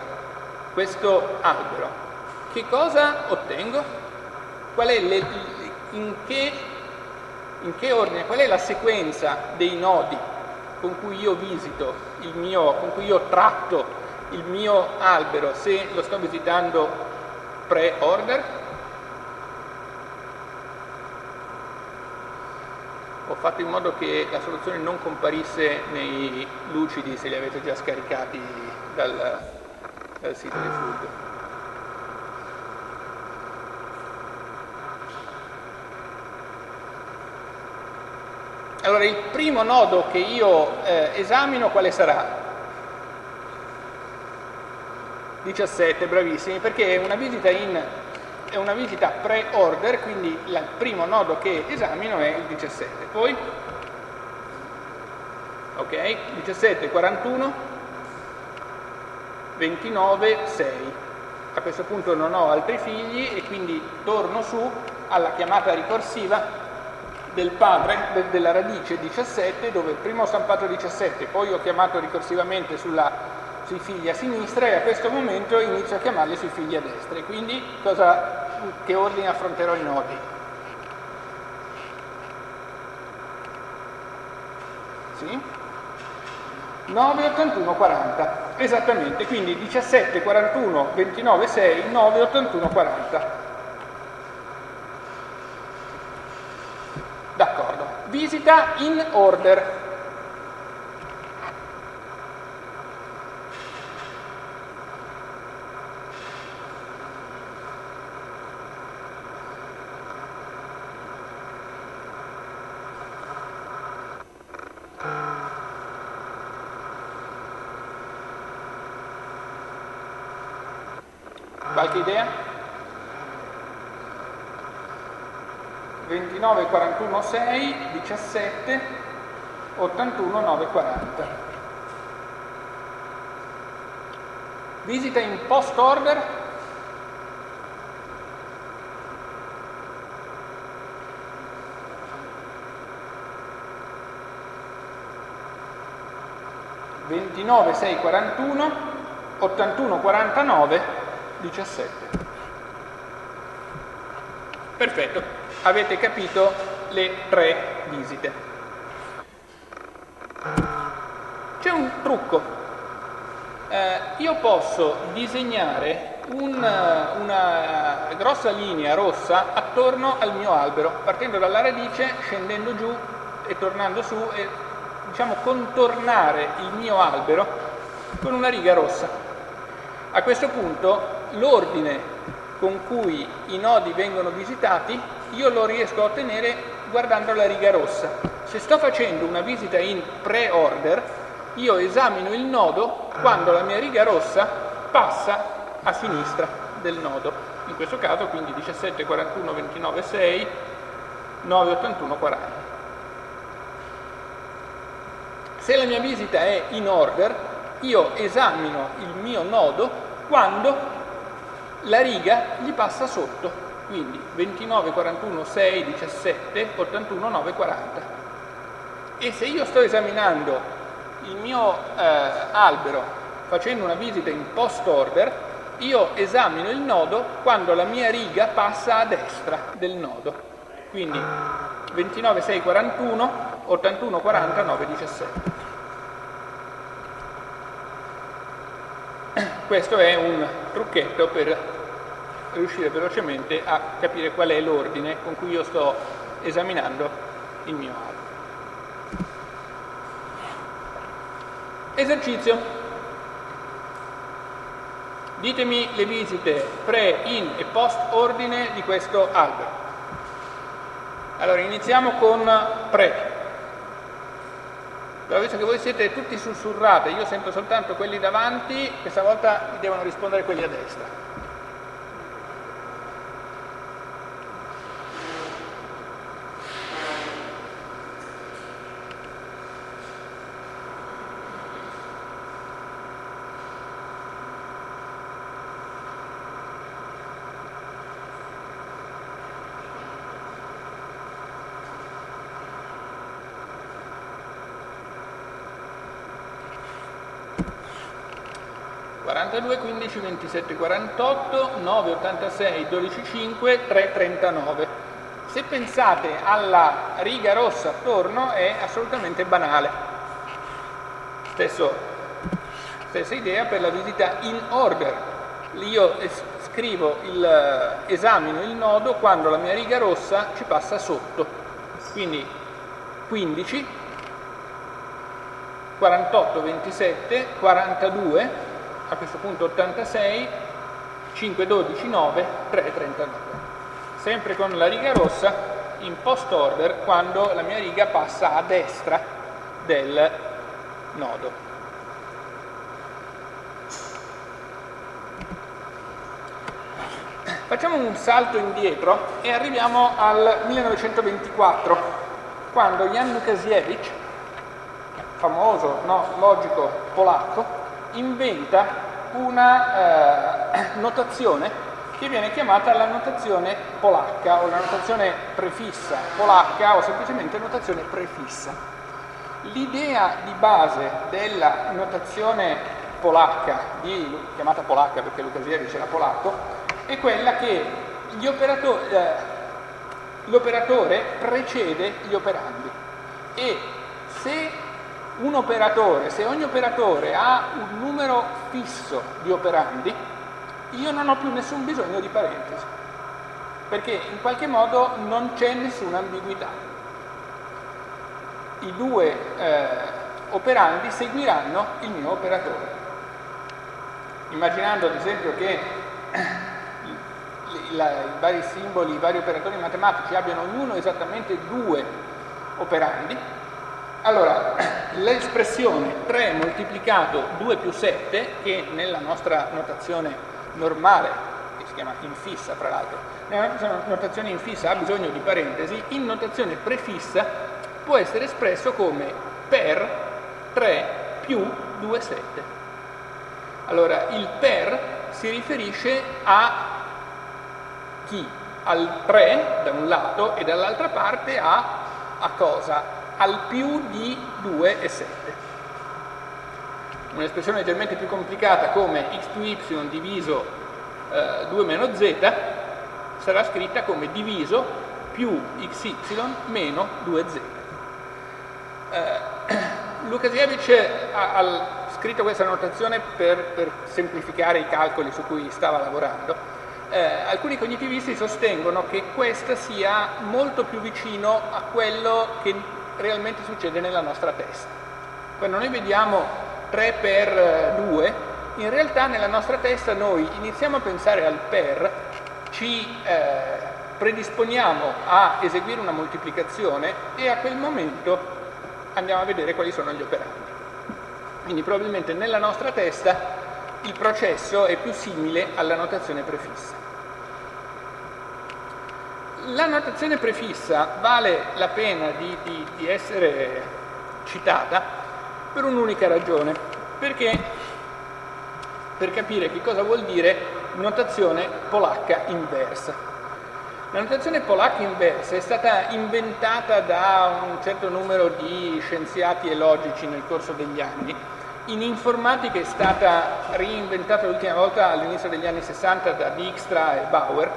questo albero, che cosa ottengo? Le, in, che, in che ordine, qual è la sequenza dei nodi con cui io visito il mio, con cui io tratto il mio albero se lo sto visitando pre-order? Ho fatto in modo che la soluzione non comparisse nei lucidi se li avete già scaricati dal, dal sito di Flood. Allora il primo nodo che io eh, esamino quale sarà? 17, bravissimi, perché una visita in è una visita pre-order, quindi il primo nodo che esamino è il 17. Poi, ok, 17, 41, 29, 6. A questo punto non ho altri figli e quindi torno su alla chiamata ricorsiva del padre de, della radice 17 dove prima ho stampato 17 poi ho chiamato ricorsivamente sulla, sui figli a sinistra e a questo momento inizio a chiamarli sui figli a destra quindi cosa che ordine affronterò i nodi. Sì? 9, 81, 40. Esattamente, quindi 17, 41, 29, 6, 9, 81, 40. D'accordo. Visita in order. Qualche idea? 29, 41, 6, 17, 81, 9, 40. Visita in post order ventinove sei quarantuno ottantuno quarantanove 17. Perfetto, avete capito le tre visite. C'è un trucco. Eh, io posso disegnare un, una grossa linea rossa attorno al mio albero, partendo dalla radice, scendendo giù e tornando su e diciamo contornare il mio albero con una riga rossa. A questo punto l'ordine con cui i nodi vengono visitati io lo riesco a ottenere guardando la riga rossa. Se sto facendo una visita in pre-order, io esamino il nodo quando la mia riga rossa passa a sinistra del nodo. In questo caso quindi 17, 41, 29, 6, 9, 81, 40. Se la mia visita è in order, io esamino il mio nodo quando la riga gli passa sotto, quindi 29, 41, 6, 17, 81, 9, 40. E se io sto esaminando il mio eh, albero facendo una visita in post order, io esamino il nodo quando la mia riga passa a destra del nodo. Quindi 29, 6, 41, 81, 40, 9, 17. questo è un trucchetto per riuscire velocemente a capire qual è l'ordine con cui io sto esaminando il mio albero. Esercizio. Ditemi le visite pre, in e post ordine di questo albero. Allora iniziamo con pre. Però visto che voi siete tutti sussurrati, io sento soltanto quelli davanti, questa volta devono rispondere quelli a destra. 42, 15, 27, 48, 9, 86, 12, 5, 3, 39. Se pensate alla riga rossa attorno è assolutamente banale. Stesso, stessa idea per la visita in order. Io scrivo il, esamino il nodo quando la mia riga rossa ci passa sotto. Quindi 15, 48, 27, 42, a questo punto 86, 5, 12, 9, 3, 39. Sempre con la riga rossa in post order quando la mia riga passa a destra del nodo. Facciamo un salto indietro e arriviamo al 1924, quando Jan Lukasiewicz, famoso no, logico polacco, inventa una eh, notazione che viene chiamata la notazione polacca o la notazione prefissa polacca o semplicemente notazione prefissa. L'idea di base della notazione polacca, di, chiamata polacca perché Lukasiewicz era polacco, è quella che eh, l'operatore precede gli operandi e se un operatore, se ogni operatore ha un numero fisso di operandi, io non ho più nessun bisogno di parentesi, perché in qualche modo non c'è nessuna ambiguità. I due eh, operandi seguiranno il mio operatore. Immaginando ad esempio che la, i vari simboli, i vari operatori matematici abbiano ognuno esattamente due operandi, allora, l'espressione 3 moltiplicato 2 più 7, che nella nostra notazione normale, che si chiama infissa fra l'altro, nella nostra notazione infissa ha bisogno di parentesi, in notazione prefissa può essere espresso come per 3 più 2 7. Allora, il per si riferisce a chi? Al 3 da un lato e dall'altra parte a, a cosa? Al più di 2 e 7. Un'espressione leggermente più complicata come x più y diviso eh, 2 meno z sarà scritta come diviso più xy meno 2z. Eh, Lukasiewicz ha, ha, scritto questa notazione per, per, semplificare i calcoli su cui stava lavorando. Eh, alcuni cognitivisti sostengono che questa sia molto più vicino a quello che realmente succede nella nostra testa. Quando noi vediamo 3 per 2, in realtà nella nostra testa noi iniziamo a pensare al per, ci eh, predisponiamo a eseguire una moltiplicazione e a quel momento andiamo a vedere quali sono gli operandi. Quindi probabilmente nella nostra testa il processo è più simile alla notazione prefissa. La notazione prefissa vale la pena di, di, di essere citata per un'unica ragione, perché per capire che cosa vuol dire notazione polacca inversa. La notazione polacca inversa è stata inventata da un certo numero di scienziati e logici nel corso degli anni. In informatica è stata reinventata l'ultima volta all'inizio degli anni 60 da Dijkstra e Bauer.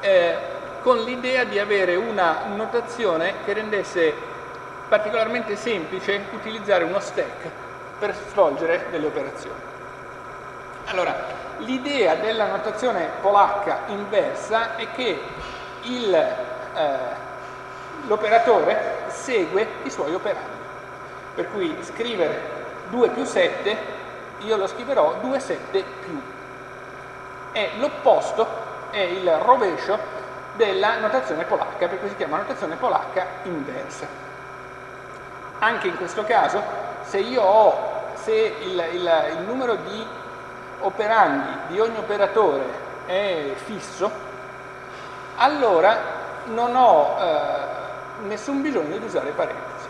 Eh, con l'idea di avere una notazione che rendesse particolarmente semplice utilizzare uno stack per svolgere delle operazioni. Allora, l'idea della notazione polacca inversa è che eh, l'operatore segue i suoi operandi. Per cui scrivere 2 più 7, io lo scriverò 2 7 più. E l'opposto è il rovescio della notazione polacca, per cui si chiama notazione polacca inversa. Anche in questo caso, se io ho, se il, il, il numero di operandi di ogni operatore è fisso, allora non ho eh, nessun bisogno di usare parentesi.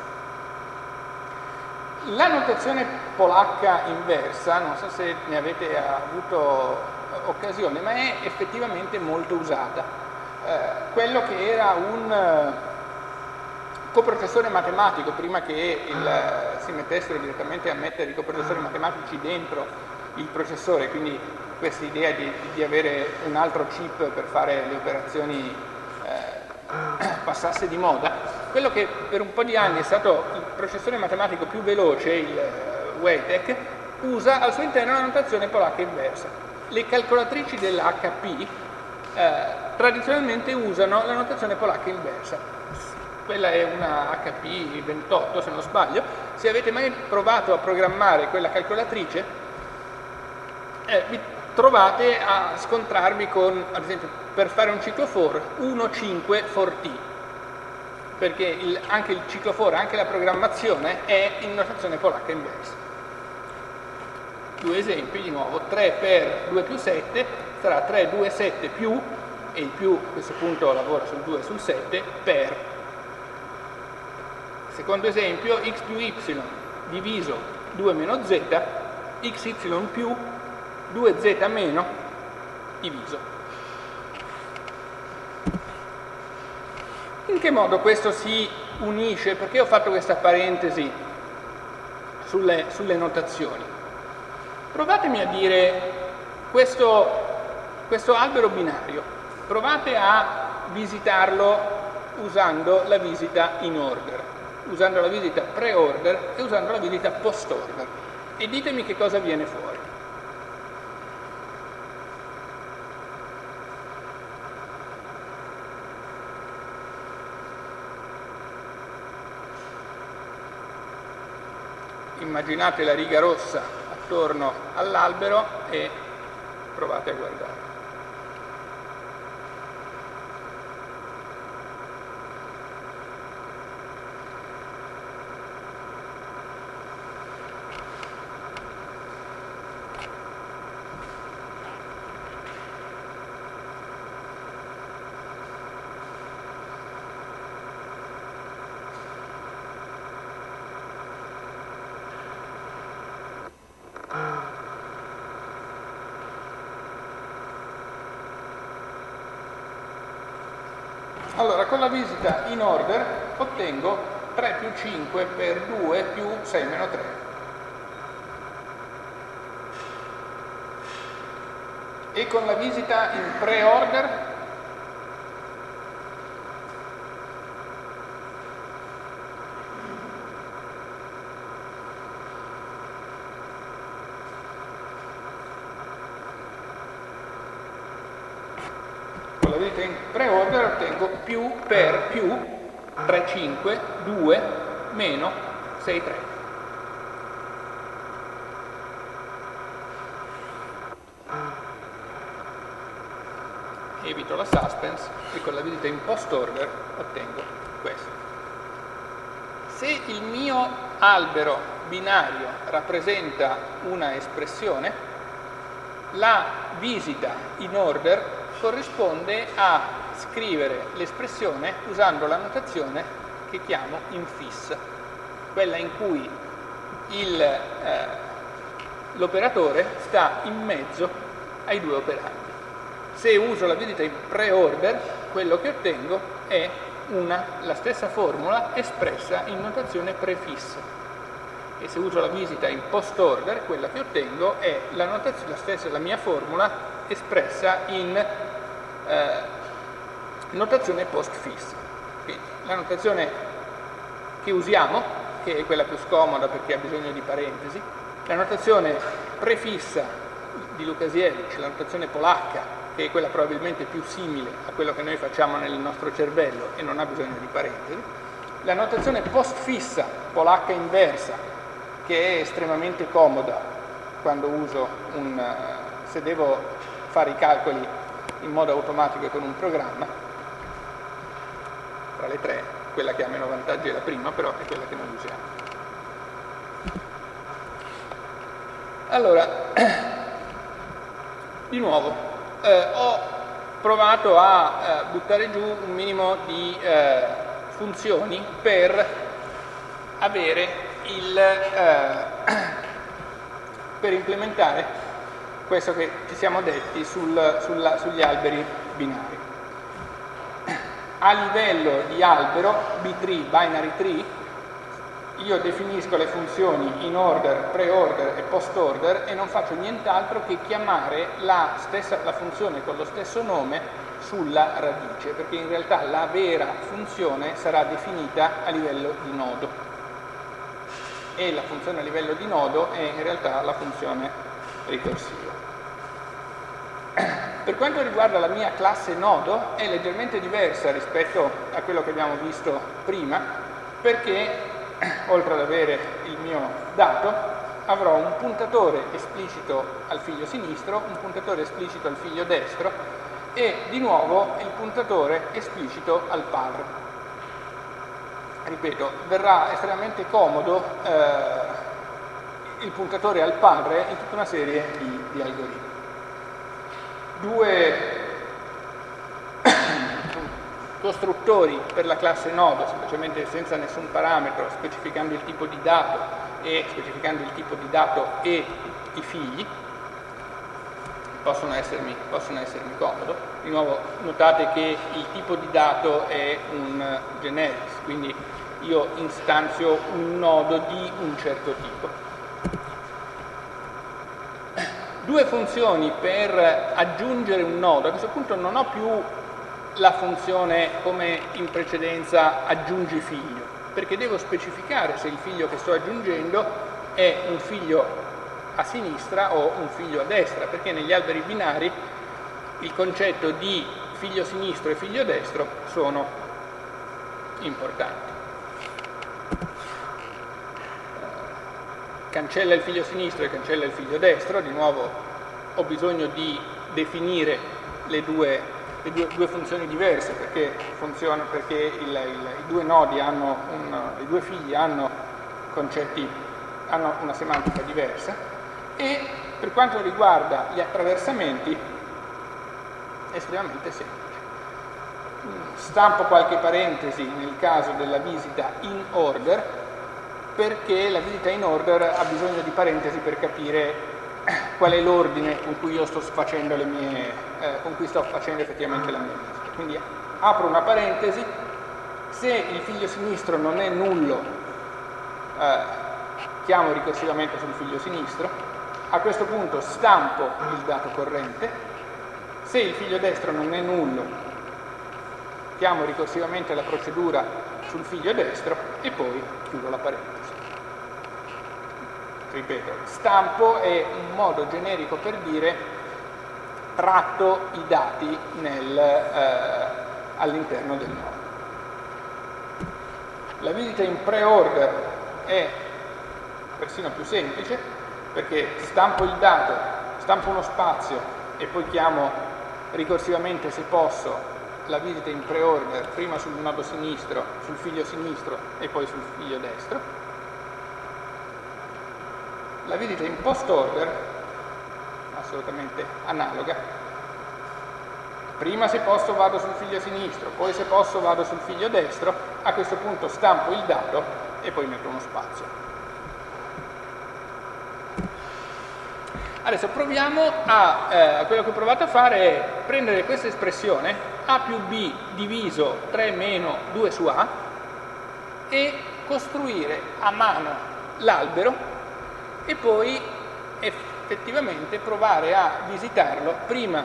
La notazione polacca inversa, non so se ne avete avuto occasione, ma è effettivamente molto usata. Eh, quello che era un eh, coprocessore matematico, prima che il, si mettessero direttamente a mettere i coprocessori matematici dentro il processore, quindi questa idea di, di, avere un altro chip per fare le operazioni eh, passasse di moda, quello che per un po' di anni è stato il processore matematico più veloce, il eh, Waytech, usa al suo interno una notazione polacca inversa. Le calcolatrici dell'HP eh, tradizionalmente usano la notazione polacca inversa. Quella è una HP 28 se non sbaglio. Se avete mai provato a programmare quella calcolatrice, eh, vi trovate a scontrarvi con, ad esempio, per fare un ciclo for, 1, 5, for t, perché il, anche il ciclo for, anche la programmazione è in notazione polacca inversa. Due esempi, di nuovo, 3 per 2 più 7 sarà 3, 2, 7 più, e il più a questo punto lavora sul 2 e sul 7, per. Secondo esempio, x più y diviso 2 meno z, xy più 2z meno diviso. In che modo questo si unisce? Perché ho fatto questa parentesi sulle, sulle notazioni? Provatemi a dire questo, questo albero binario, provate a visitarlo usando la visita in order, usando la visita pre-order e usando la visita post-order e ditemi che cosa viene fuori. immaginate la riga rossa attorno all'albero e provate a guardare. Allora, con la visita in order ottengo 3 più 5 per 2 più 6 meno 3. E con la visita in pre-order ottengo più per più 3, 5, 2, meno 6, 3. Evito la suspense e con la visita in post order ottengo questo. Se il mio albero binario rappresenta una espressione, la visita in order corrisponde a scrivere l'espressione usando la notazione che chiamo infis, quella in cui eh, l'operatore sta in mezzo ai due operandi. Se uso la visita in pre-order, quello che ottengo è una, la stessa formula espressa in notazione prefissa. E se uso la visita in post-order, quella che ottengo è la, la, stessa, la mia formula espressa in eh, notazione post-fissa. Quindi la notazione che usiamo, che è quella più scomoda perché ha bisogno di parentesi, la notazione prefissa di Lukasiewicz, la notazione polacca, che è quella probabilmente più simile a quello che noi facciamo nel nostro cervello e non ha bisogno di parentesi, la notazione postfissa polacca inversa, che è estremamente comoda quando uso un, se devo fare i calcoli in modo automatico con un programma, tra le tre, quella che ha meno vantaggi è la prima, però è quella che noi usiamo. Allora, di nuovo, eh, ho provato a eh, buttare giù un minimo di eh, funzioni per avere il, eh, per implementare questo che ci siamo detti sul, sulla, sugli alberi binari. A livello di albero, B-tree, binary tree, io definisco le funzioni in order, pre-order e post-order e non faccio nient'altro che chiamare la, stessa, la funzione con lo stesso nome sulla radice, perché in realtà la vera funzione sarà definita a livello di nodo e la funzione a livello di nodo è in realtà la funzione ricorsiva. Per quanto riguarda la mia classe nodo è leggermente diversa rispetto a quello che abbiamo visto prima perché oltre ad avere il mio dato, avrò un puntatore esplicito al figlio sinistro, un puntatore esplicito al figlio destro e di nuovo il puntatore esplicito al padre. Ripeto, verrà estremamente comodo eh, il puntatore al padre in tutta una serie di, di algoritmi. Due costruttori per la classe nodo, semplicemente senza nessun parametro, specificando il tipo di dato e specificando il tipo di dato e i figli, possono essermi, possono essermi comodo. Di nuovo notate che il tipo di dato è un generics, quindi io istanzio un nodo di un certo tipo. Due funzioni per aggiungere un nodo, a questo punto non ho più la funzione come in precedenza aggiungi figlio, perché devo specificare se il figlio che sto aggiungendo è un figlio a sinistra o un figlio a destra, perché negli alberi binari il concetto di figlio sinistro e figlio destro sono importanti. Cancella il figlio sinistro e cancella il figlio destro, di nuovo ho bisogno di definire le due le due, due funzioni diverse perché, funziona, perché il, il, i due nodi hanno un, i due figli hanno concetti, hanno una semantica diversa e per quanto riguarda gli attraversamenti è estremamente semplice. Stampo qualche parentesi nel caso della visita in order perché la visita in order ha bisogno di parentesi per capire qual è l'ordine con cui io sto facendo le mie, eh, con cui sto facendo effettivamente la mia visita. Quindi apro una parentesi, se il figlio sinistro non è nullo, eh, chiamo ricorsivamente sul figlio sinistro, a questo punto stampo il dato corrente, se il figlio destro non è nullo, chiamo ricorsivamente la procedura sul figlio destro e poi chiudo la parentesi ripeto, stampo è un modo generico per dire tratto i dati eh, all'interno del nodo. La visita in pre-order è persino più semplice perché stampo il dato, stampo uno spazio e poi chiamo ricorsivamente se posso la visita in pre-order prima sul nodo sinistro, sul figlio sinistro e poi sul figlio destro la visita in post order, assolutamente analoga, prima se posso vado sul figlio sinistro, poi se posso vado sul figlio destro, a questo punto stampo il dato e poi metto uno spazio. Adesso proviamo a, eh, quello che ho provato a fare è prendere questa espressione a più b diviso 3 meno 2 su a e costruire a mano l'albero e poi effettivamente provare a visitarlo prima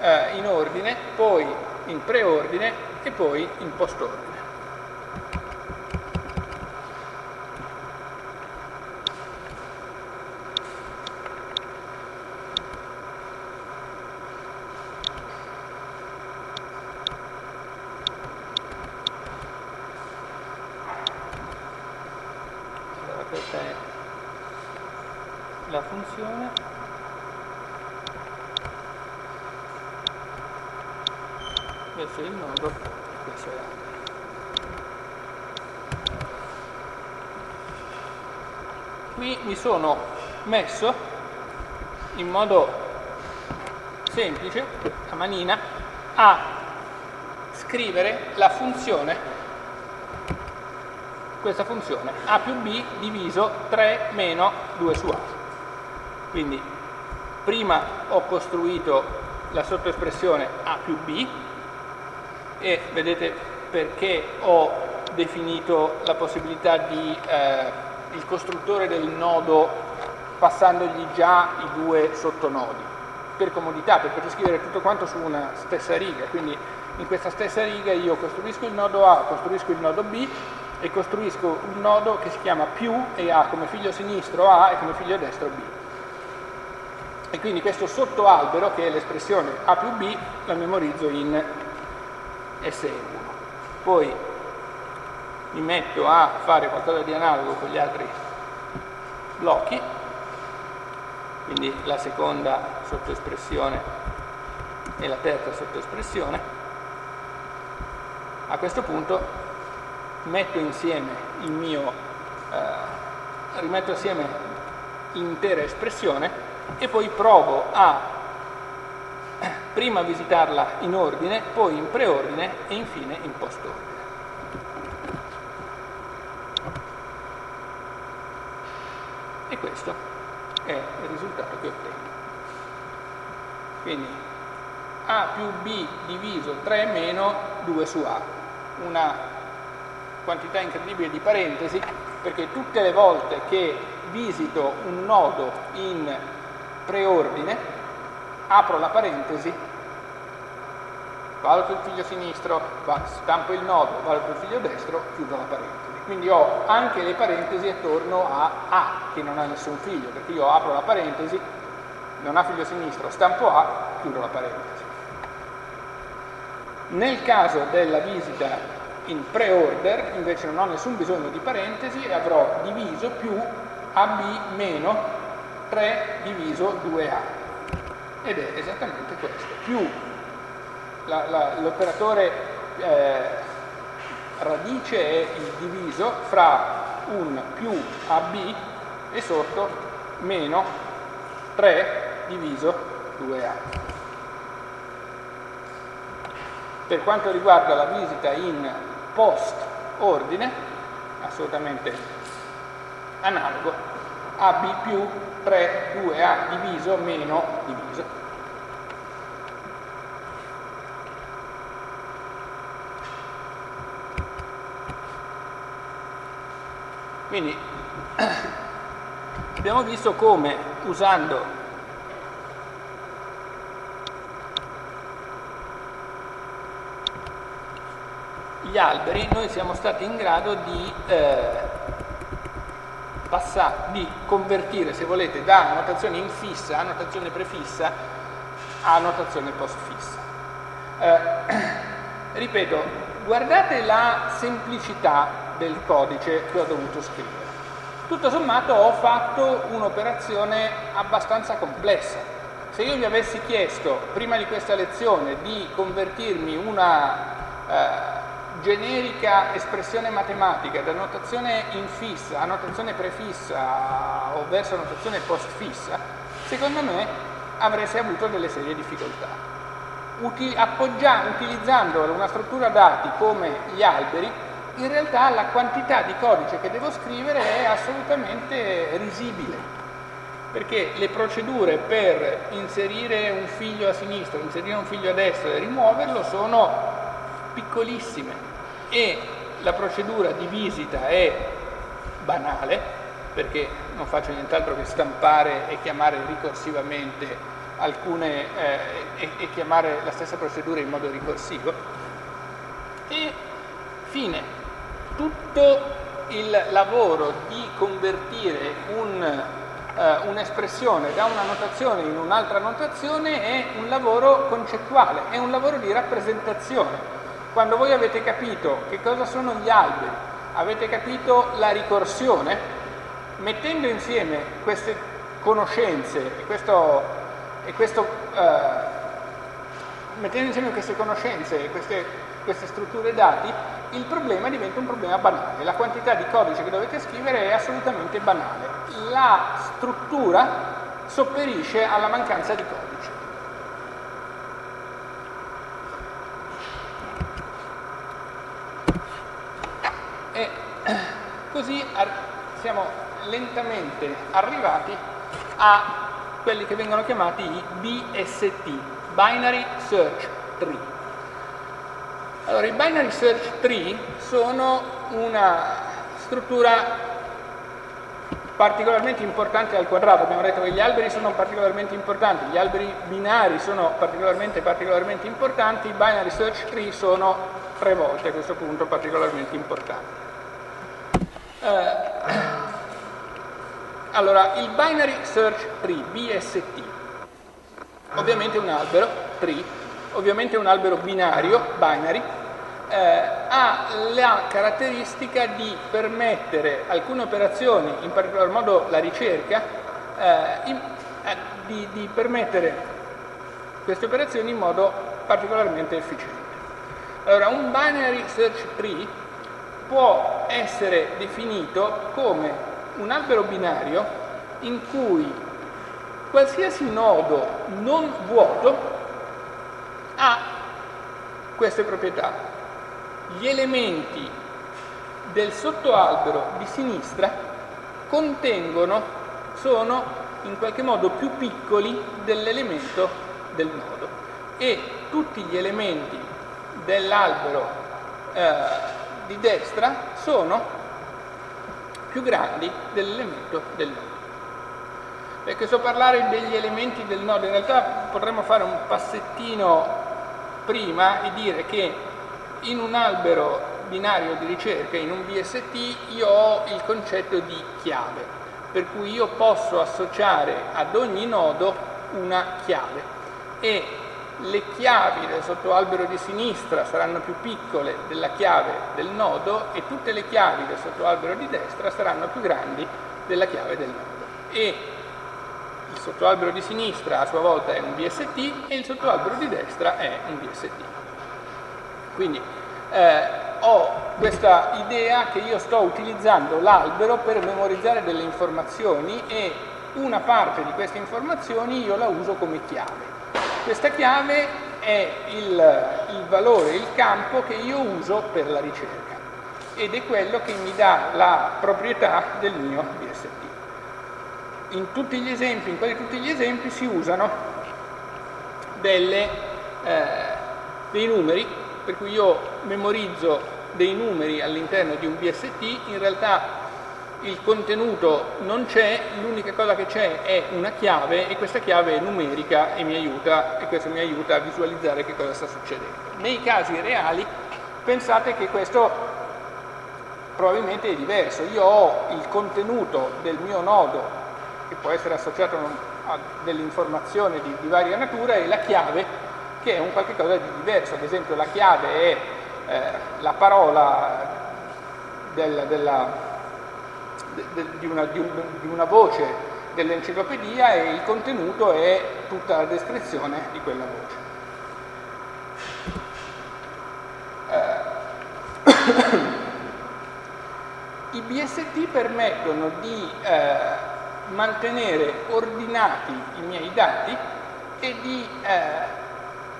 eh, in ordine, poi in preordine e poi in postordine. la funzione verso il nodo questo è l'albero. Qui mi sono messo in modo semplice, a manina, a scrivere la funzione questa funzione a più b diviso 3 meno 2 su a. Quindi prima ho costruito la sottoespressione a più b e vedete perché ho definito la possibilità di eh, il costruttore del nodo passandogli già i due sottonodi per comodità, per poter scrivere tutto quanto su una stessa riga quindi in questa stessa riga io costruisco il nodo A, costruisco il nodo B e costruisco un nodo che si chiama più e ha come figlio sinistro A e come figlio destro B. E quindi questo sottoalbero, che è l'espressione A più B, la memorizzo in S1. Poi mi metto a fare qualcosa di analogo con gli altri blocchi, quindi la seconda sottoespressione e la terza sottoespressione. A questo punto metto insieme il mio, eh, rimetto assieme l'intera espressione e poi provo a prima visitarla in ordine, poi in preordine e infine in postordine. E questo è il risultato che ottengo. Quindi A più B diviso 3 meno 2 su A, una quantità incredibile di parentesi perché tutte le volte che visito un nodo in preordine apro la parentesi valuto il figlio sinistro, stampo il nodo, valuto il figlio destro, chiudo la parentesi. Quindi ho anche le parentesi attorno a A, che non ha nessun figlio, perché io apro la parentesi, non ha figlio sinistro, stampo A, chiudo la parentesi. Nel caso della visita in pre-order invece non ho nessun bisogno di parentesi e avrò diviso più AB meno 3 diviso 2A ed è esattamente questo. Più l'operatore eh, radice è il diviso fra un più AB e sotto meno 3 diviso 2A per quanto riguarda la visita in post ordine, assolutamente analogo, AB più 3, 2A diviso meno diviso. Quindi abbiamo visto come usando gli alberi noi siamo stati in grado di, eh, passare, di convertire, se volete, da notazione infissa a notazione prefissa a notazione postfissa. Eh, ripeto, guardate la semplicità del codice che ho dovuto scrivere. Tutto sommato ho fatto un'operazione abbastanza complessa. Se io vi avessi chiesto prima di questa lezione di convertirmi una eh, generica espressione matematica da notazione infissa a notazione prefissa o verso notazione postfissa, secondo me avreste avuto delle serie difficoltà. Uti utilizzando una struttura dati come gli alberi, in realtà la quantità di codice che devo scrivere è assolutamente risibile, perché le procedure per inserire un figlio a sinistra, inserire un figlio a destra e rimuoverlo sono piccolissime. E la procedura di visita è banale perché non faccio nient'altro che stampare e chiamare ricorsivamente alcune eh, e, e chiamare la stessa procedura in modo ricorsivo. E fine. Tutto il lavoro di convertire un, uh, un'espressione da una notazione in un'altra notazione è un lavoro concettuale, è un lavoro di rappresentazione quando voi avete capito che cosa sono gli alberi, avete capito la ricorsione, mettendo insieme queste conoscenze e questo, e questo eh, mettendo insieme queste conoscenze e queste, queste strutture dati, il problema diventa un problema banale. La quantità di codice che dovete scrivere è assolutamente banale. La struttura sopperisce alla mancanza di codice. E così siamo lentamente arrivati a quelli che vengono chiamati i BST, Binary Search Tree. Allora, i Binary Search Tree sono una struttura particolarmente importante al quadrato, abbiamo detto che gli alberi sono particolarmente importanti, gli alberi binari sono particolarmente, particolarmente importanti, i binary search tree sono tre volte a questo punto particolarmente importanti. Eh, allora, il binary search tree, BST, ovviamente un albero, tree, ovviamente un albero binario, binary, eh, ha la caratteristica di permettere alcune operazioni, in particolar modo la ricerca, eh, in, eh, di, di permettere queste operazioni in modo particolarmente efficiente. Allora, un binary search tree può essere definito come un albero binario in cui qualsiasi nodo non vuoto ha queste proprietà. Gli elementi del sottoalbero di sinistra contengono, sono in qualche modo più piccoli dell'elemento del nodo e tutti gli elementi dell'albero eh, di destra sono più grandi dell'elemento del nodo. Perché so parlare degli elementi del nodo, in realtà potremmo fare un passettino prima e dire che in un albero binario di ricerca, in un BST, io ho il concetto di chiave, per cui io posso associare ad ogni nodo una chiave e le chiavi del sottoalbero di sinistra saranno più piccole della chiave del nodo e tutte le chiavi del sottoalbero di destra saranno più grandi della chiave del nodo. E il sottoalbero di sinistra a sua volta è un BST e il sottoalbero di destra è un BST. Quindi eh, ho questa idea che io sto utilizzando l'albero per memorizzare delle informazioni e una parte di queste informazioni io la uso come chiave. Questa chiave è il, il valore, il campo che io uso per la ricerca ed è quello che mi dà la proprietà del mio BST. In tutti gli esempi, in quasi tutti gli esempi si usano delle, eh, dei numeri per cui io memorizzo dei numeri all'interno di un BST, in realtà il contenuto non c'è, l'unica cosa che c'è è una chiave e questa chiave è numerica e mi aiuta, e questo mi aiuta a visualizzare che cosa sta succedendo. Nei casi reali pensate che questo probabilmente è diverso, io ho il contenuto del mio nodo che può essere associato a delle informazioni di, di varia natura e la chiave che è un qualche cosa di diverso, ad esempio la chiave è eh, la parola del, della, de, di, una, di, un, di una voce dell'enciclopedia e il contenuto è tutta la descrizione di quella voce. Eh, I BST permettono di eh, mantenere ordinati i miei dati e di eh,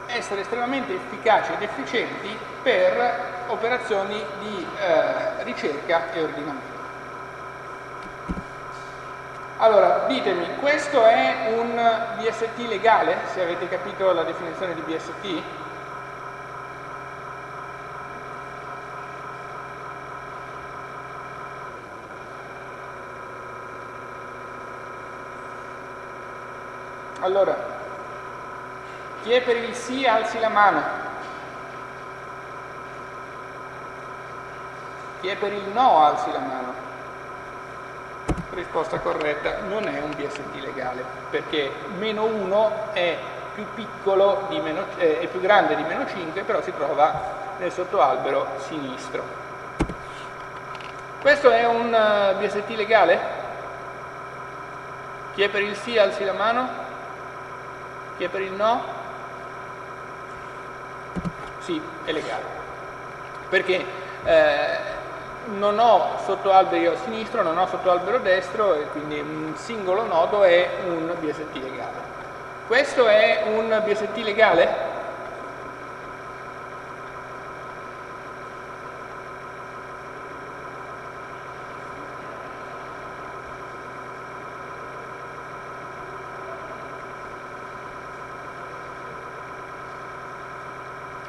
essere estremamente efficaci ed efficienti per operazioni di eh, ricerca e ordinamento. Allora, ditemi, questo è un BST legale, se avete capito la definizione di BST? Allora, chi è per il sì alzi la mano. Chi è per il no alzi la mano. Risposta corretta, non è un BST legale, perché meno 1 è più piccolo, di meno, eh, è più grande di meno 5, però si trova nel sottoalbero sinistro. Questo è un eh, BST legale? Chi è per il sì alzi la mano? Chi è per il no? Sì, è legale. Perché eh, non ho sottoalberi a sinistra, non ho sottoalbero destro e quindi un singolo nodo è un BST legale. Questo è un BST legale?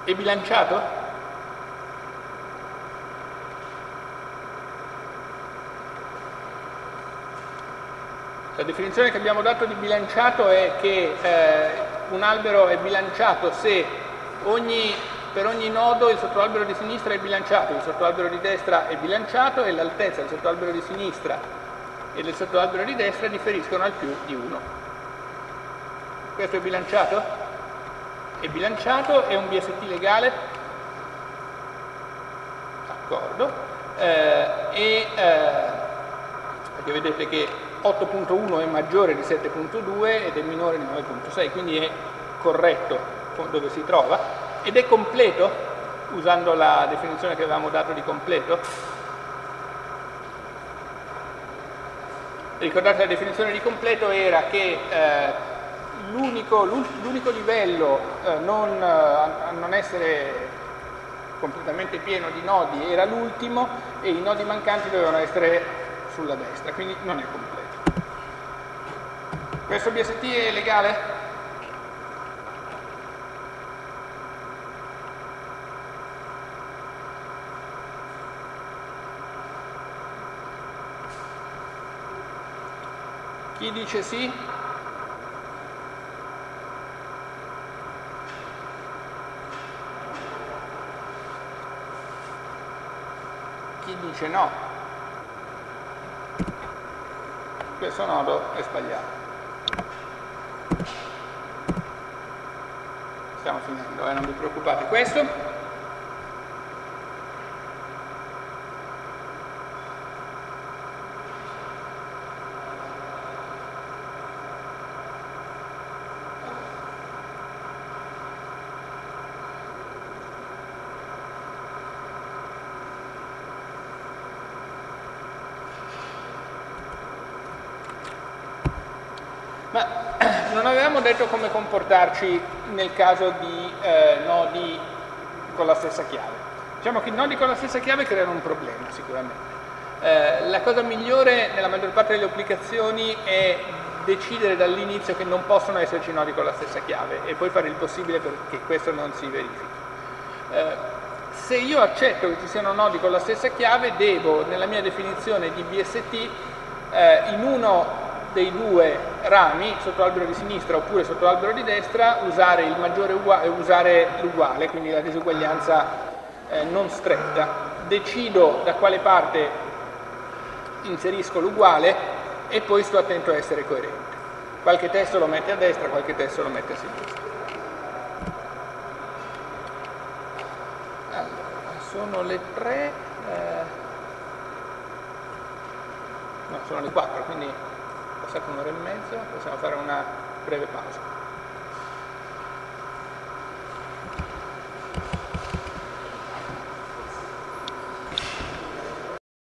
È bilanciato? La definizione che abbiamo dato di bilanciato è che eh, un albero è bilanciato se ogni, per ogni nodo il sottoalbero di sinistra è bilanciato, il sottoalbero di destra è bilanciato e l'altezza del sottoalbero di sinistra e del sottoalbero di destra differiscono al più di 1. Questo è bilanciato? è bilanciato, è un BST legale, d'accordo, eh, e, eh, perché vedete che 8.1 è maggiore di 7.2 ed è minore di 9.6, quindi è corretto dove si trova, ed è completo, usando la definizione che avevamo dato di completo. Ricordate la definizione di completo era che eh, l'unico, livello eh, non, eh, a non essere completamente pieno di nodi era l'ultimo e i nodi mancanti dovevano essere sulla destra, quindi non è completo. Questo BST è legale? Chi dice sì? dice no, questo nodo è sbagliato. Stiamo finendo, eh, non vi preoccupate. Questo avevamo detto come comportarci nel caso di eh, nodi con la stessa chiave. Diciamo che i nodi con la stessa chiave creano un problema sicuramente. Eh, la cosa migliore nella maggior parte delle applicazioni è decidere dall'inizio che non possono esserci nodi con la stessa chiave e poi fare il possibile perché questo non si verifichi. Eh, se io accetto che ci siano nodi con la stessa chiave, devo nella mia definizione di BST eh, in uno dei due rami, sotto l'albero di sinistra oppure sotto l'albero di destra, uguale, usare l'uguale, quindi la disuguaglianza eh, non stretta. Decido da quale parte inserisco l'uguale e poi sto attento a essere coerente. Qualche testo lo mette a destra, qualche testo lo mette a sinistra. Allora, sono le tre, eh, no, sono le quattro, quindi passata un'ora e mezza, possiamo fare una breve pausa.